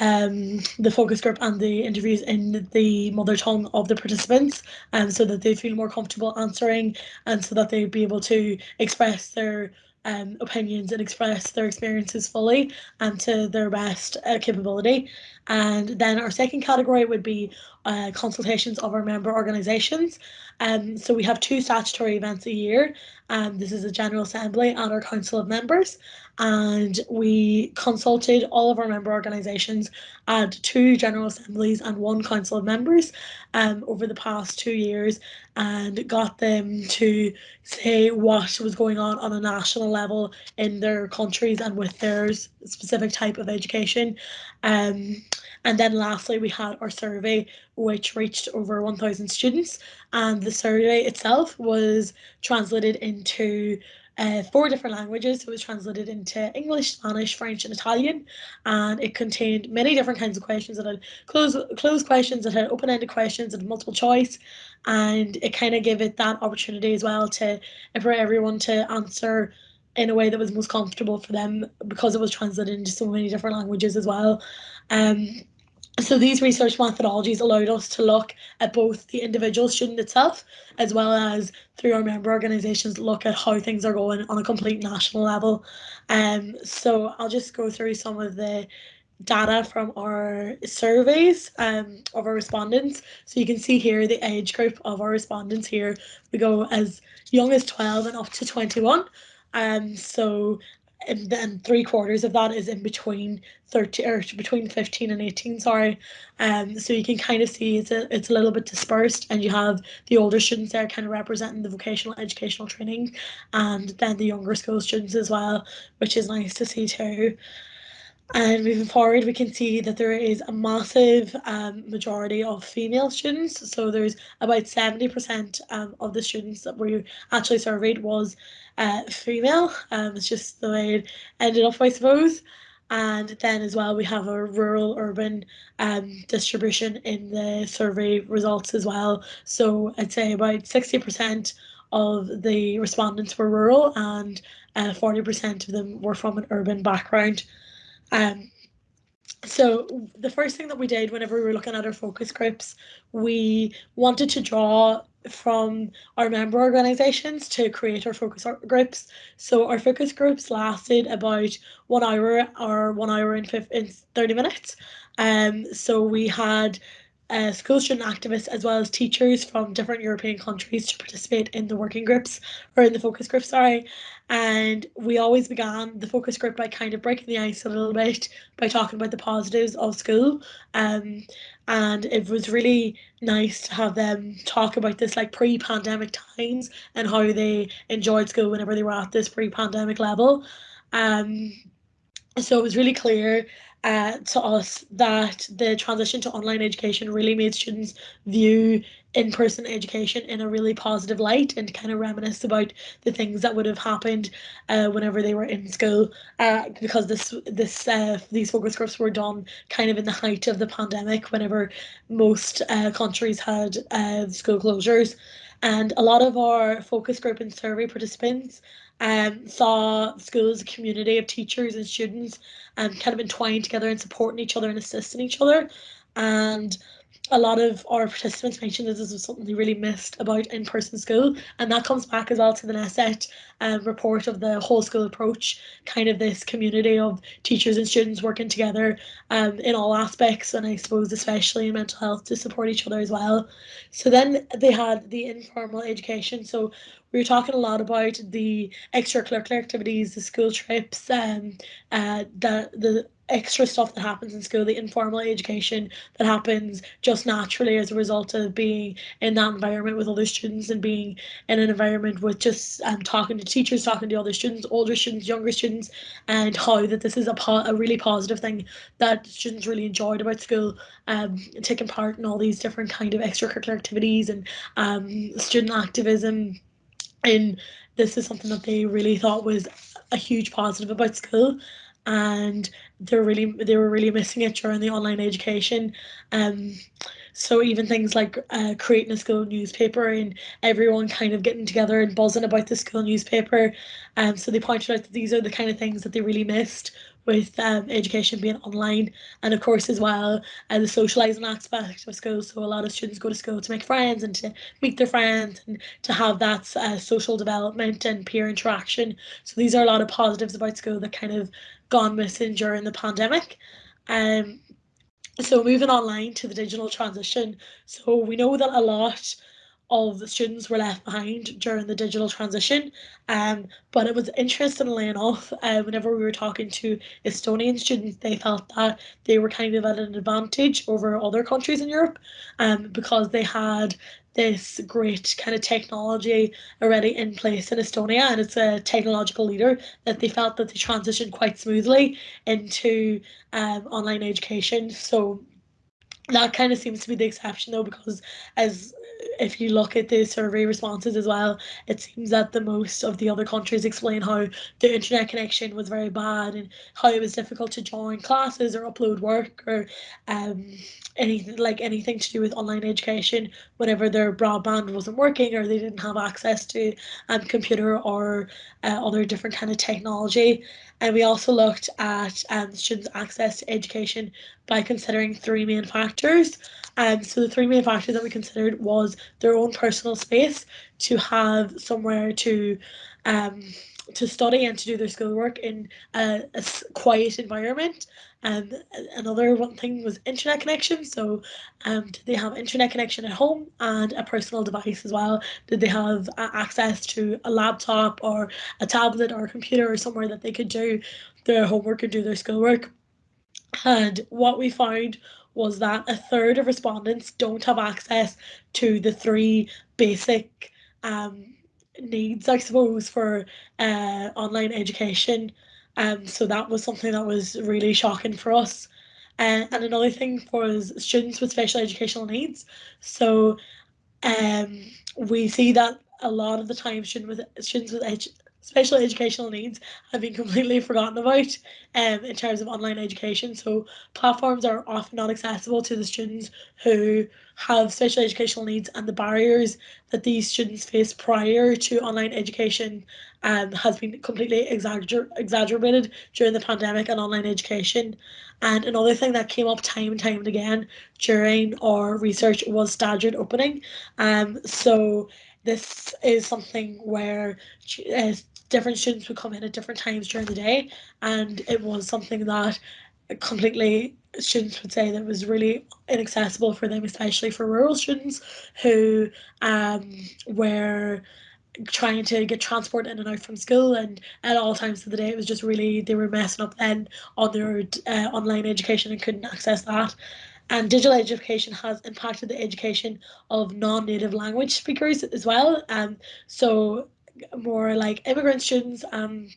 um, the focus group and the interviews in the mother tongue of the participants um, so that they feel more comfortable answering and so that they'd be able to express their um, opinions and express their experiences fully and to their best uh, capability. And then our second category would be uh, consultations of our member organisations. Um, so we have two statutory events a year. Um, this is a General Assembly and our Council of Members. And we consulted all of our member organisations at two General Assemblies and one Council of Members um, over the past two years and got them to say what was going on on a national level in their countries and with their specific type of education. Um, and then lastly, we had our survey, which reached over 1,000 students. And the survey itself was translated into uh, four different languages. It was translated into English, Spanish, French, and Italian, and it contained many different kinds of questions. It had closed closed questions, it had open ended questions, and multiple choice, and it kind of gave it that opportunity as well to for everyone to answer in a way that was most comfortable for them because it was translated into so many different languages as well. Um, so these research methodologies allowed us to look at both the individual student itself as well as through our member organisations look at how things are going on a complete national level. Um, so I'll just go through some of the data from our surveys um, of our respondents. So you can see here the age group of our respondents here. We go as young as 12 and up to 21. Um, so and then three quarters of that is in between 30 or between 15 and 18 sorry. Um so you can kind of see it's a, it's a little bit dispersed and you have the older students there kind of representing the vocational educational training and then the younger school students as well which is nice to see too and moving forward, we can see that there is a massive um, majority of female students. So there's about 70% um, of the students that we actually surveyed was uh, female. Um, it's just the way it ended up, I suppose. And then as well, we have a rural urban um, distribution in the survey results as well. So I'd say about 60% of the respondents were rural and 40% uh, of them were from an urban background. Um, so the first thing that we did whenever we were looking at our focus groups, we wanted to draw from our member organizations to create our focus groups. So our focus groups lasted about one hour or one hour and 30 minutes. Um, so we had uh, school student activists as well as teachers from different European countries to participate in the working groups or in the focus group, sorry. And we always began the focus group by kind of breaking the ice a little bit by talking about the positives of school. Um, and it was really nice to have them talk about this like pre-pandemic times and how they enjoyed school whenever they were at this pre-pandemic level. Um, so it was really clear uh, to us that the transition to online education really made students view in-person education in a really positive light and kind of reminisce about the things that would have happened uh, whenever they were in school uh, because this this uh, these focus groups were done kind of in the height of the pandemic whenever most uh, countries had uh, school closures. And a lot of our focus group and survey participants um, saw schools, a community of teachers and students um, kind of entwined together and supporting each other and assisting each other. And a lot of our participants mentioned that this was something they really missed about in-person school and that comes back as well to the NESET um, report of the whole school approach kind of this community of teachers and students working together um, in all aspects and I suppose especially in mental health to support each other as well. So then they had the informal education. So we were talking a lot about the extracurricular activities, the school trips, um, uh, the the extra stuff that happens in school, the informal education that happens just naturally as a result of being in that environment with other students and being in an environment with just um, talking to teachers, talking to other students, older students, younger students, and how that this is a, po- a really positive thing that students really enjoyed about school, um, taking part in all these different kind of extracurricular activities and um, student activism. And this is something that they really thought was a huge positive about school and they're really they were really missing it during the online education. Um so even things like uh, creating a school newspaper and everyone kind of getting together and buzzing about the school newspaper um so they pointed out that these are the kind of things that they really missed with um, education being online. And of course as well uh, the socializing aspect of school. So a lot of students go to school to make friends and to meet their friends and to have that uh, social development and peer interaction. So these are a lot of positives about school that kind of gone missing during the pandemic. Um so moving online to the digital transition. So we know that a lot of the students were left behind during the digital transition. Um, but it was interestingly enough, uh, whenever we were talking to Estonian students, they felt that they were kind of at an advantage over other countries in Europe um, because they had this great kind of technology already in place in Estonia and it's a technological leader that they felt that they transitioned quite smoothly into um, online education. So that kind of seems to be the exception though because as if you look at the survey responses as well, it seems that the most of the other countries explain how the internet connection was very bad and how it was difficult to join classes or upload work or um, anything like anything to do with online education whenever their broadband wasn't working or they didn't have access to um, computer or uh, other different kind of technology. And we also looked at um, students' access to education by considering three main factors. Um, so the three main factors that we considered was their own personal space to have somewhere to um, to study and to do their schoolwork in a, a quiet environment. And another one thing was internet connection. So, um, did they have internet connection at home and a personal device as well? Did they have uh, access to a laptop or a tablet or a computer or somewhere that they could do their homework and do their schoolwork? And what we found was that a third of respondents don't have access to the three basic um, needs, I suppose, for uh, online education. Um, so that was something that was really shocking for us. Uh, and another thing was students with special educational needs. So um, we see that a lot of the time students with students with special educational needs have been completely forgotten about um, in terms of online education. So platforms are often not accessible to the students who have special educational needs and the barriers that these students face prior to online education um, has been completely exagger exaggerated during the pandemic and online education. And another thing that came up time and time and again during our research was staggered opening. Um, so this is something where uh, different students would come in at different times during the day and it was something that completely students would say that was really inaccessible for them especially for rural students who um were trying to get transport in and out from school and at all times of the day it was just really they were messing up then on their uh, online education and couldn't access that. And digital education has impacted the education of non-native language speakers as well um so more like immigrant students um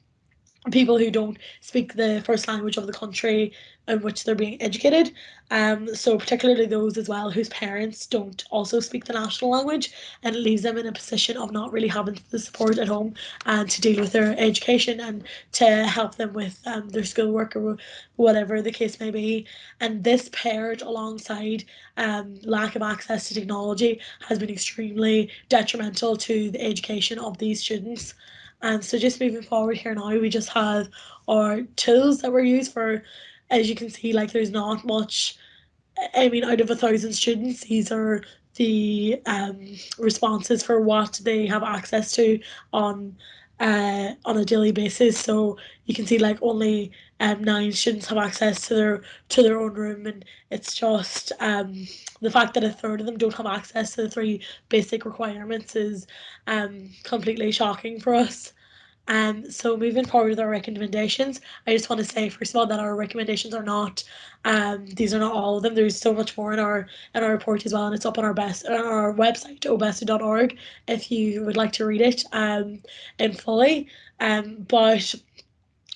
people who don't speak the first language of the country in which they're being educated. Um, so particularly those as well whose parents don't also speak the national language and it leaves them in a position of not really having the support at home and to deal with their education and to help them with um, their schoolwork or whatever the case may be. And this paired alongside um, lack of access to technology has been extremely detrimental to the education of these students. And so just moving forward here now, we just have our tools that were used for, as you can see, like there's not much, I mean, out of a thousand students, these are the um, responses for what they have access to on uh, on a daily basis. So you can see like only um, nine students have access to their to their own room, and it's just um, the fact that a third of them don't have access to the three basic requirements is um, completely shocking for us. Um, so moving forward with our recommendations, I just want to say first of all that our recommendations are not um, these are not all of them. There's so much more in our in our report as well, and it's up on our best on our website obessu.org if you would like to read it um, in fully. Um, but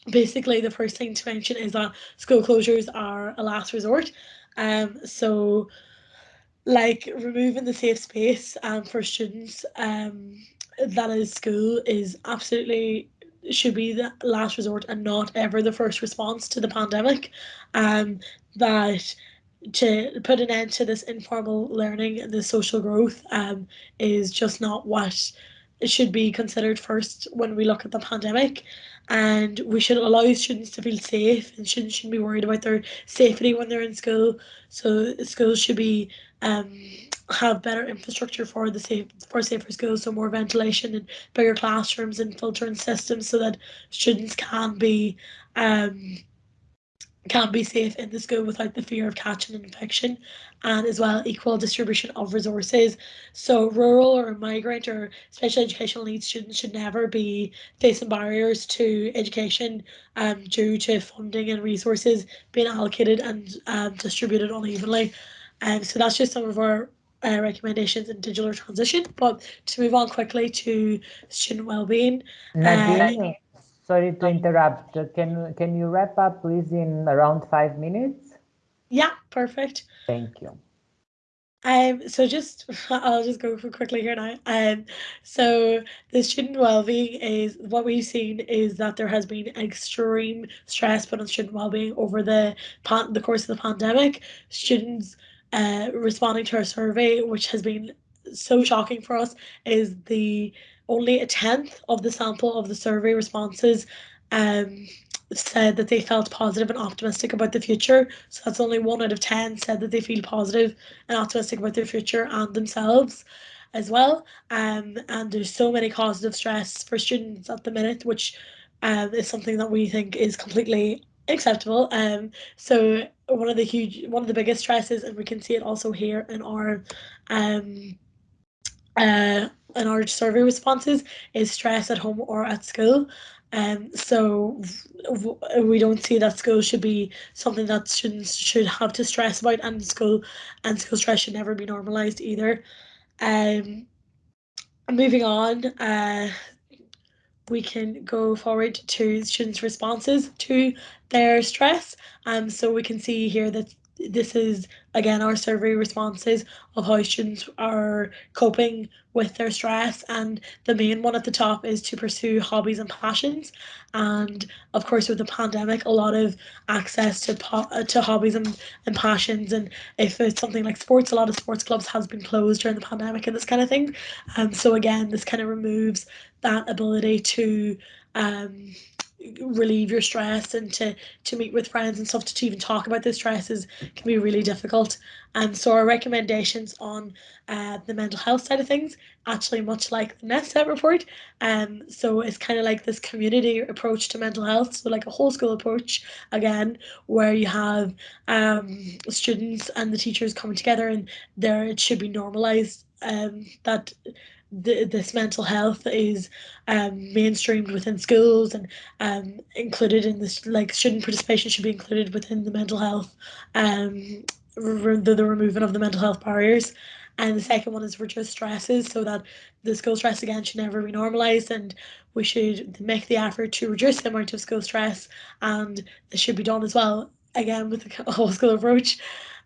basically, the first thing to mention is that school closures are a last resort. Um, so like removing the safe space um, for students um, that is school is absolutely should be the last resort and not ever the first response to the pandemic. Um, that to put an end to this informal learning and the social growth um, is just not what it should be considered first when we look at the pandemic and we should allow students to feel safe and students shouldn't be worried about their safety when they're in school. So schools should be um, have better infrastructure for the safe for safer schools, so more ventilation and bigger classrooms and filtering systems so that students can be um, can be safe in the school without the fear of catching an infection and as well equal distribution of resources so rural or migrant or special educational needs students should never be facing barriers to education um, due to funding and resources being allocated and um, distributed unevenly um, so that's just some of our uh, recommendations in digital transition. But to move on quickly to student well-being. Uh, sorry to interrupt. Can can you wrap up, please, in around five minutes? Yeah, perfect. Thank you. Um, so just (laughs) I'll just go quickly here now. Um, so the student well-being is what we've seen is that there has been extreme stress put on student well-being over the pan the course of the pandemic. Students uh, responding to our survey, which has been so shocking for us, is the only a tenth of the sample of the survey responses um, said that they felt positive and optimistic about the future. So that's only one out of 10 said that they feel positive and optimistic about their future and themselves as well. Um, and there's so many causes of stress for students at the minute, which um, is something that we think is completely acceptable. Um, so one of the huge, one of the biggest stresses, and we can see it also here in our, um, uh, in our survey responses, is stress at home or at school. Um, so we don't see that school should be something that students should have to stress about, and school and school stress should never be normalized either. Um, moving on, uh, we can go forward to students' responses to their stress. Um, so we can see here that this is again our survey responses of how students are coping with their stress and the main one at the top is to pursue hobbies and passions. And of course with the pandemic a lot of access to to hobbies and, and passions and if it's something like sports a lot of sports clubs has been closed during the pandemic and this kind of thing. And so again this kind of removes that ability to um relieve your stress and to to meet with friends and stuff to, to even talk about the stresses can be really difficult. And so our recommendations on uh, the mental health side of things actually much like the NESET report um so it's kind of like this community approach to mental health so like a whole school approach again where you have um students and the teachers coming together and there it should be normalized um that the, this mental health is um, mainstreamed within schools and um, included in this like student participation should be included within the mental health um, the, the removing of the mental health barriers. And the second one is reduce stresses so that the school stress again should never be normalized and we should make the effort to reduce the amount of school stress and this should be done as well again with the (laughs) whole school approach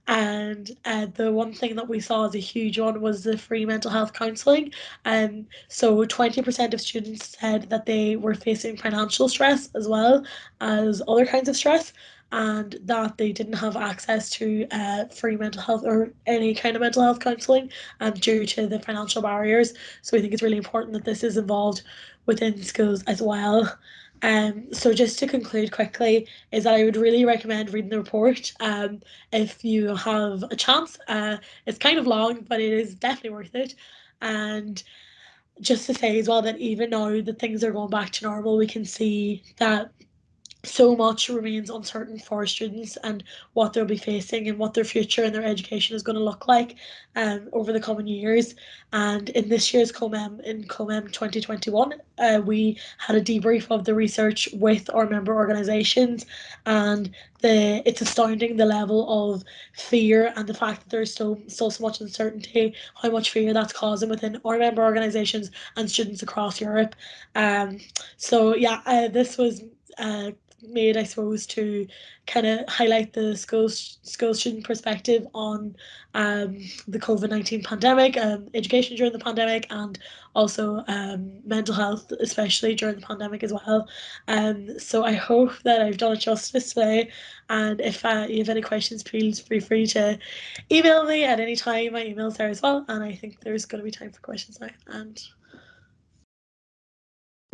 and uh, the one thing that we saw as a huge one was the free mental health counselling. And um, so 20% of students said that they were facing financial stress as well as other kinds of stress and that they didn't have access to uh, free mental health or any kind of mental health counselling um, due to the financial barriers. So we think it's really important that this is involved within schools as well. Um, so just to conclude quickly is that I would really recommend reading the report um, if you have a chance. Uh, it's kind of long, but it is definitely worth it. And just to say as well that even now that things are going back to normal, we can see that so much remains uncertain for students and what they'll be facing and what their future and their education is going to look like um, over the coming years. And in this year's COMEM, in COMEM 2021, uh, we had a debrief of the research with our member organisations and the it's astounding the level of fear and the fact that there's still, still so much uncertainty, how much fear that's causing within our member organisations and students across Europe. Um, so yeah, uh, this was uh, made, I suppose, to kind of highlight the school school student perspective on um, the COVID nineteen pandemic, um, education during the pandemic, and also um, mental health, especially during the pandemic as well. Um, so I hope that I've done it justice today. And if uh, you have any questions, please feel free to email me at any time. My email's there as well. And I think there's going to be time for questions now. And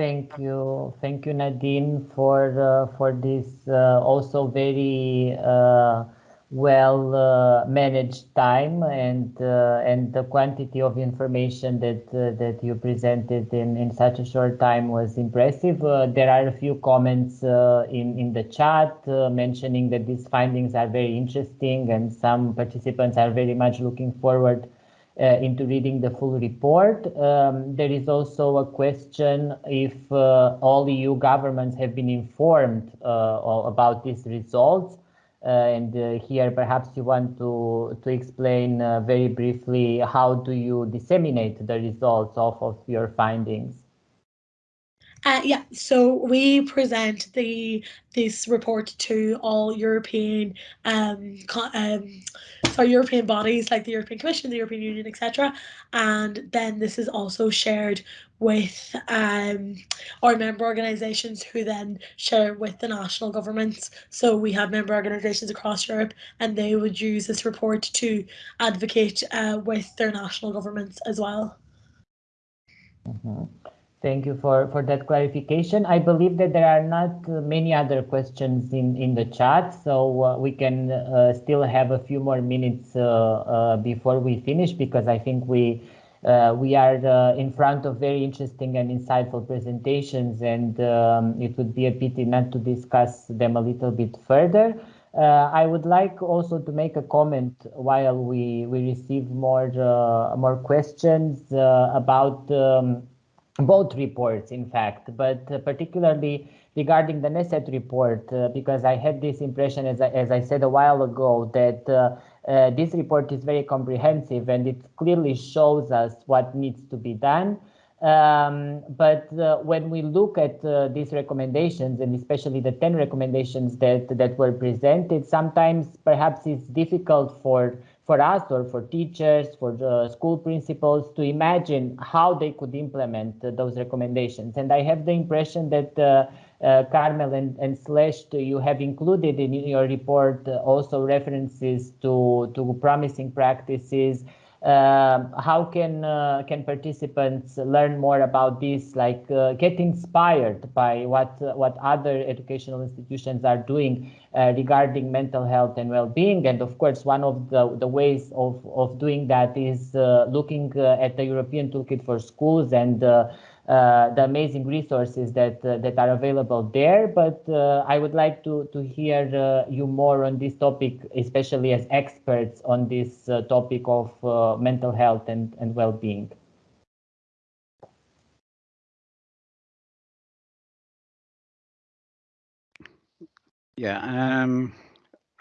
Thank you, thank you, Nadine, for uh, for this uh, also very uh, well uh, managed time and uh, and the quantity of information that uh, that you presented in in such a short time was impressive. there are a few comments in in the chat mentioning that these findings are very interesting and some participants are very much looking forward into reading the full report. Um, there is also a question if uh, all EU governments have been informed uh, about these results. Uh, and uh, here perhaps you want to, to explain uh, very briefly how do you disseminate the results of, of your findings? Uh, yeah, so we present the this report to all European um, um sorry, European bodies like the European Commission, the European Union, etc. And then this is also shared with um, our member organisations who then share with the national governments. So we have member organisations across Europe and they would use this report to advocate uh, with their national governments as well. Mm -hmm. Thank you for, for that clarification. I believe that there are not many other questions in, in the chat, so uh, we can uh, still have a few more minutes uh, uh before we finish because I think we uh, we are uh, in front of very interesting and insightful presentations and um, it would be a pity not to discuss them a little bit further. I would like also to make a comment while we, we receive more, more questions about um, both reports, in fact, but uh, particularly regarding the NESET report, uh, because I had this impression, as I, as I said a while ago, that uh, uh, this report is very comprehensive and it clearly shows us what needs to be done. Um, but uh, when we look at uh, these recommendations, and especially the 10 recommendations that, that were presented, sometimes perhaps it's difficult for for us or for teachers, for the school principals to imagine how they could implement uh, those recommendations. And I have the impression that uh, uh, Carmel and, and Celeste, you have included in your report uh, also references to, to promising practices, how can uh, can participants learn more about this like uh, get inspired by what uh, what other educational institutions are doing regarding mental health and well-being? And of course one of the, the ways of of doing that is looking at the european toolkit for schools and the amazing resources that uh, that are available there. But uh, I would like to to hear you more on this topic, especially as experts on this topic of mental health and and well-being. Yeah, um,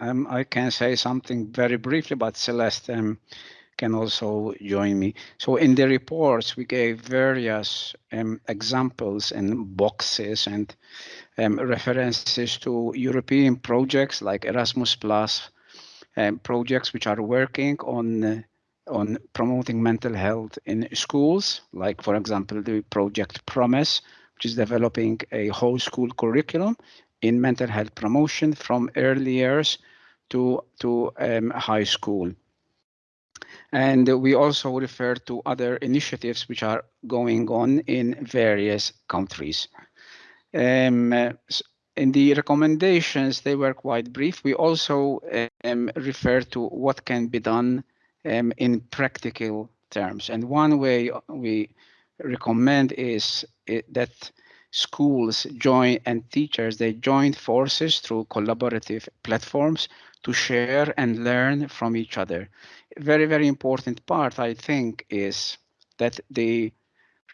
um, I can say something very briefly about Celeste. Um, can also join me. So in the reports, we gave various um, examples and boxes and um, references to European projects like Erasmus Plus, um, projects which are working on uh, on promoting mental health in schools, like for example the project Promise, which is developing a whole school curriculum in mental health promotion from early years to to um, high school. And we also refer to other initiatives which are going on in various countries. Um, in the recommendations, they were quite brief. We also um, refer to what can be done um, in practical terms. And one way we recommend is it, that schools join and teachers, they join forces through collaborative platforms to share and learn from each other. Very, very important part, I think, is that the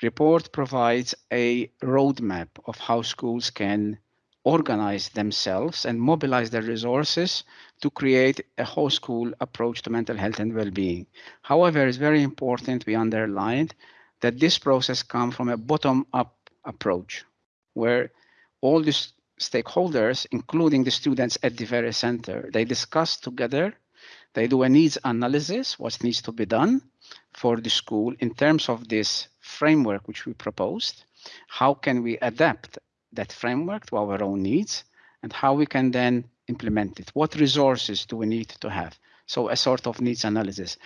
report provides a roadmap of how schools can organize themselves and mobilize their resources to create a whole school approach to mental health and well-being. However, it's very important we underlined that this process comes from a bottom-up approach where all the stakeholders, including the students at the very center, they discuss together, they do a needs analysis, what needs to be done for the school in terms of this framework which we proposed, how can we adapt that framework to our own needs, and how we can then implement it. What resources do we need to have? So a sort of needs analysis.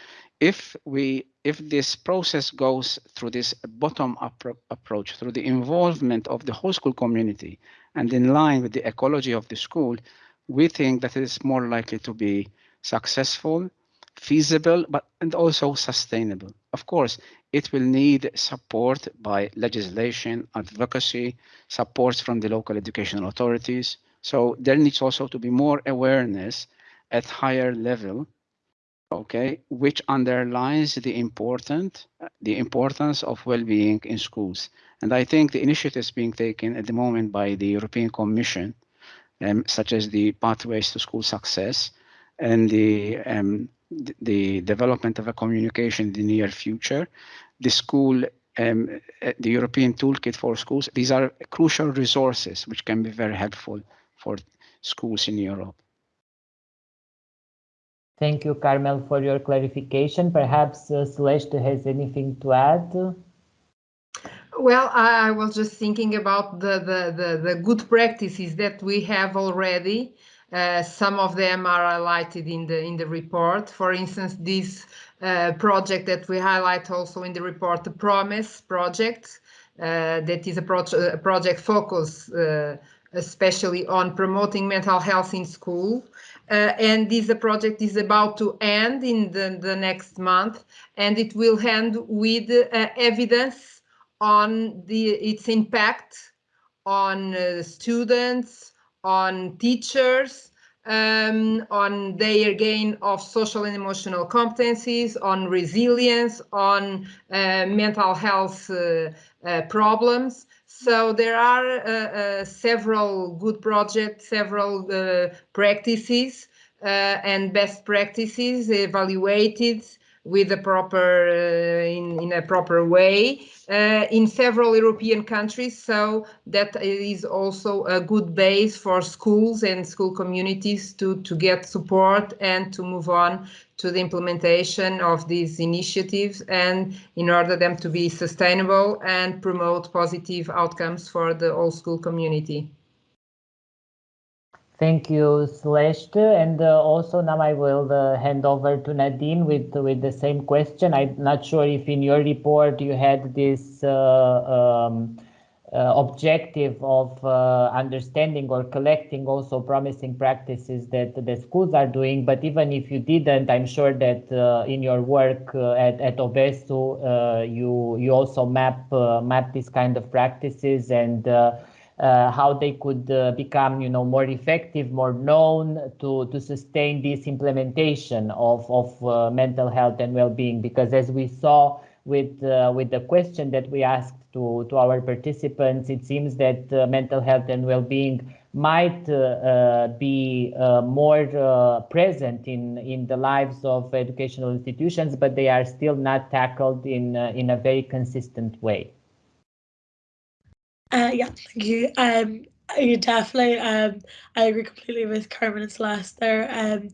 If we, if this process goes through this bottom-up approach, through the involvement of the whole school community, and in line with the ecology of the school, we think that it is more likely to be successful, feasible, but and also sustainable. Of course, it will need support by legislation, advocacy, support from the local educational authorities. So there needs also to be more awareness at higher level, okay, which underlines the important the importance of well-being in schools. And I think the initiatives being taken at the moment by the European Commission, um, such as the Pathways to School Success and the um, the development of a communication in the near future, the school, um, the European Toolkit for Schools, these are crucial resources which can be very helpful for schools in Europe. Thank you, Carmel, for your clarification. Perhaps uh, Celeste has anything to add? Well, I was just thinking about the, the, the, the good practices that we have already uh, some of them are highlighted in the in the report. For instance, this uh, project that we highlight also in the report, the Promise project, uh, that is a, pro a project focused uh, especially on promoting mental health in school. Uh, and this project is about to end in the, the next month, and it will end with evidence on the its impact on students, on teachers, um, on their gain of social and emotional competencies, on resilience, on uh, mental health uh, uh, problems. So there are uh, uh, several good projects, several uh, practices and best practices evaluated with a proper uh, in, in a proper way uh, in several European countries. So that is also a good base for schools and school communities to, to get support and to move on to the implementation of these initiatives and in order them to be sustainable and promote positive outcomes for the whole school community. Thank you, Celeste. And uh, also now I will uh, hand over to Nadine with with the same question. I'm not sure if in your report you had this uh, um, uh, objective of uh, understanding or collecting also promising practices that the schools are doing. But even if you didn't, I'm sure that uh, in your work at, at OBESSU, you you also map map these kind of practices and uh, how they could uh, become, you know, more effective, more known to to sustain this implementation of of uh, mental health and well-being. Because as we saw with uh, with the question that we asked to to our participants, it seems that uh, mental health and well-being might uh, be more present in in the lives of educational institutions, but they are still not tackled in in a very consistent way. Uh, yeah, thank you. Um, you definitely. Um, I agree completely with Carmen and Celeste there. Um,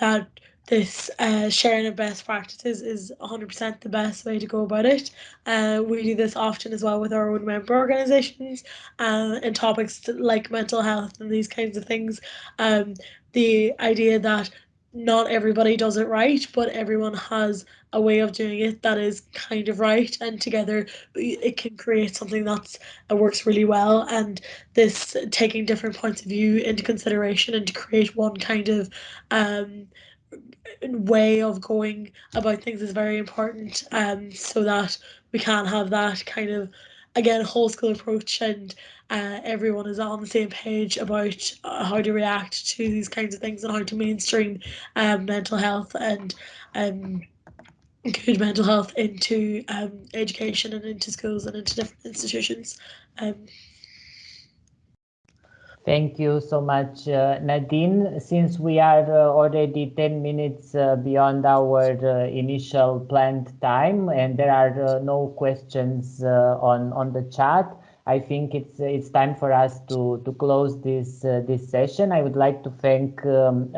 that this uh, sharing of best practices is 100% the best way to go about it. Uh, we do this often as well with our own member organizations uh, in topics like mental health and these kinds of things. Um, the idea that not everybody does it right, but everyone has a way of doing it that is kind of right, and together it can create something that works really well. And this taking different points of view into consideration and to create one kind of um, way of going about things is very important, um, so that we can have that kind of again whole school approach and uh, everyone is on the same page about uh, how to react to these kinds of things and how to mainstream um, mental health and um, mental health into um, education and into schools and into different institutions. Um, Thank you so much, uh, Nadine. Since we are uh, already 10 minutes uh, beyond our uh, initial planned time and there are uh, no questions on, on the chat, I think it's it's time for us to, to close this this session. I would like to thank um,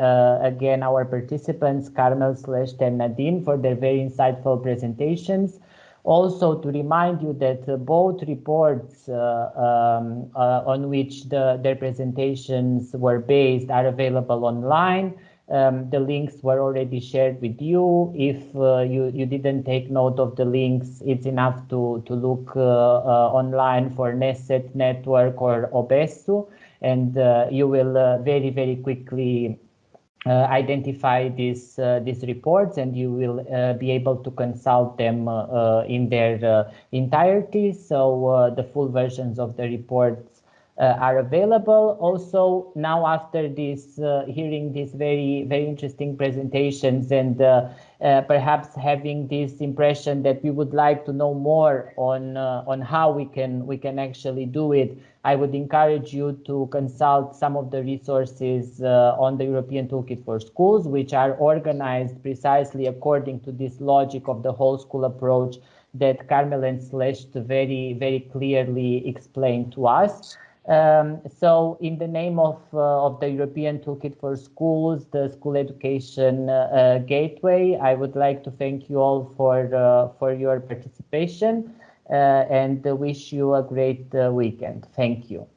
again our participants, Carmel Celeste and Nadine, for their very insightful presentations. Also to remind you that uh, both reports uh, um, uh, on which the, their presentations were based are available online. Um, the links were already shared with you. If uh, you, you didn't take note of the links, it's enough to, to look uh, uh, online for NESET Network or OBESSU, and you will very, very quickly uh, identify these uh, these reports and you will uh, be able to consult them in their entirety. So the full versions of the reports are available. Also, now after this hearing these very very interesting presentations and uh, perhaps having this impression that we would like to know more on uh, on how we can we can actually do it, I would encourage you to consult some of the resources uh, on the European Toolkit for Schools, which are organized precisely according to this logic of the whole school approach that Carmel and Celeste very, very clearly explained to us. Um, so in the name of, uh, of the European Toolkit for Schools, the School Education uh, uh, Gateway, I would like to thank you all for, uh, for your participation uh, and wish you a great uh, weekend. Thank you.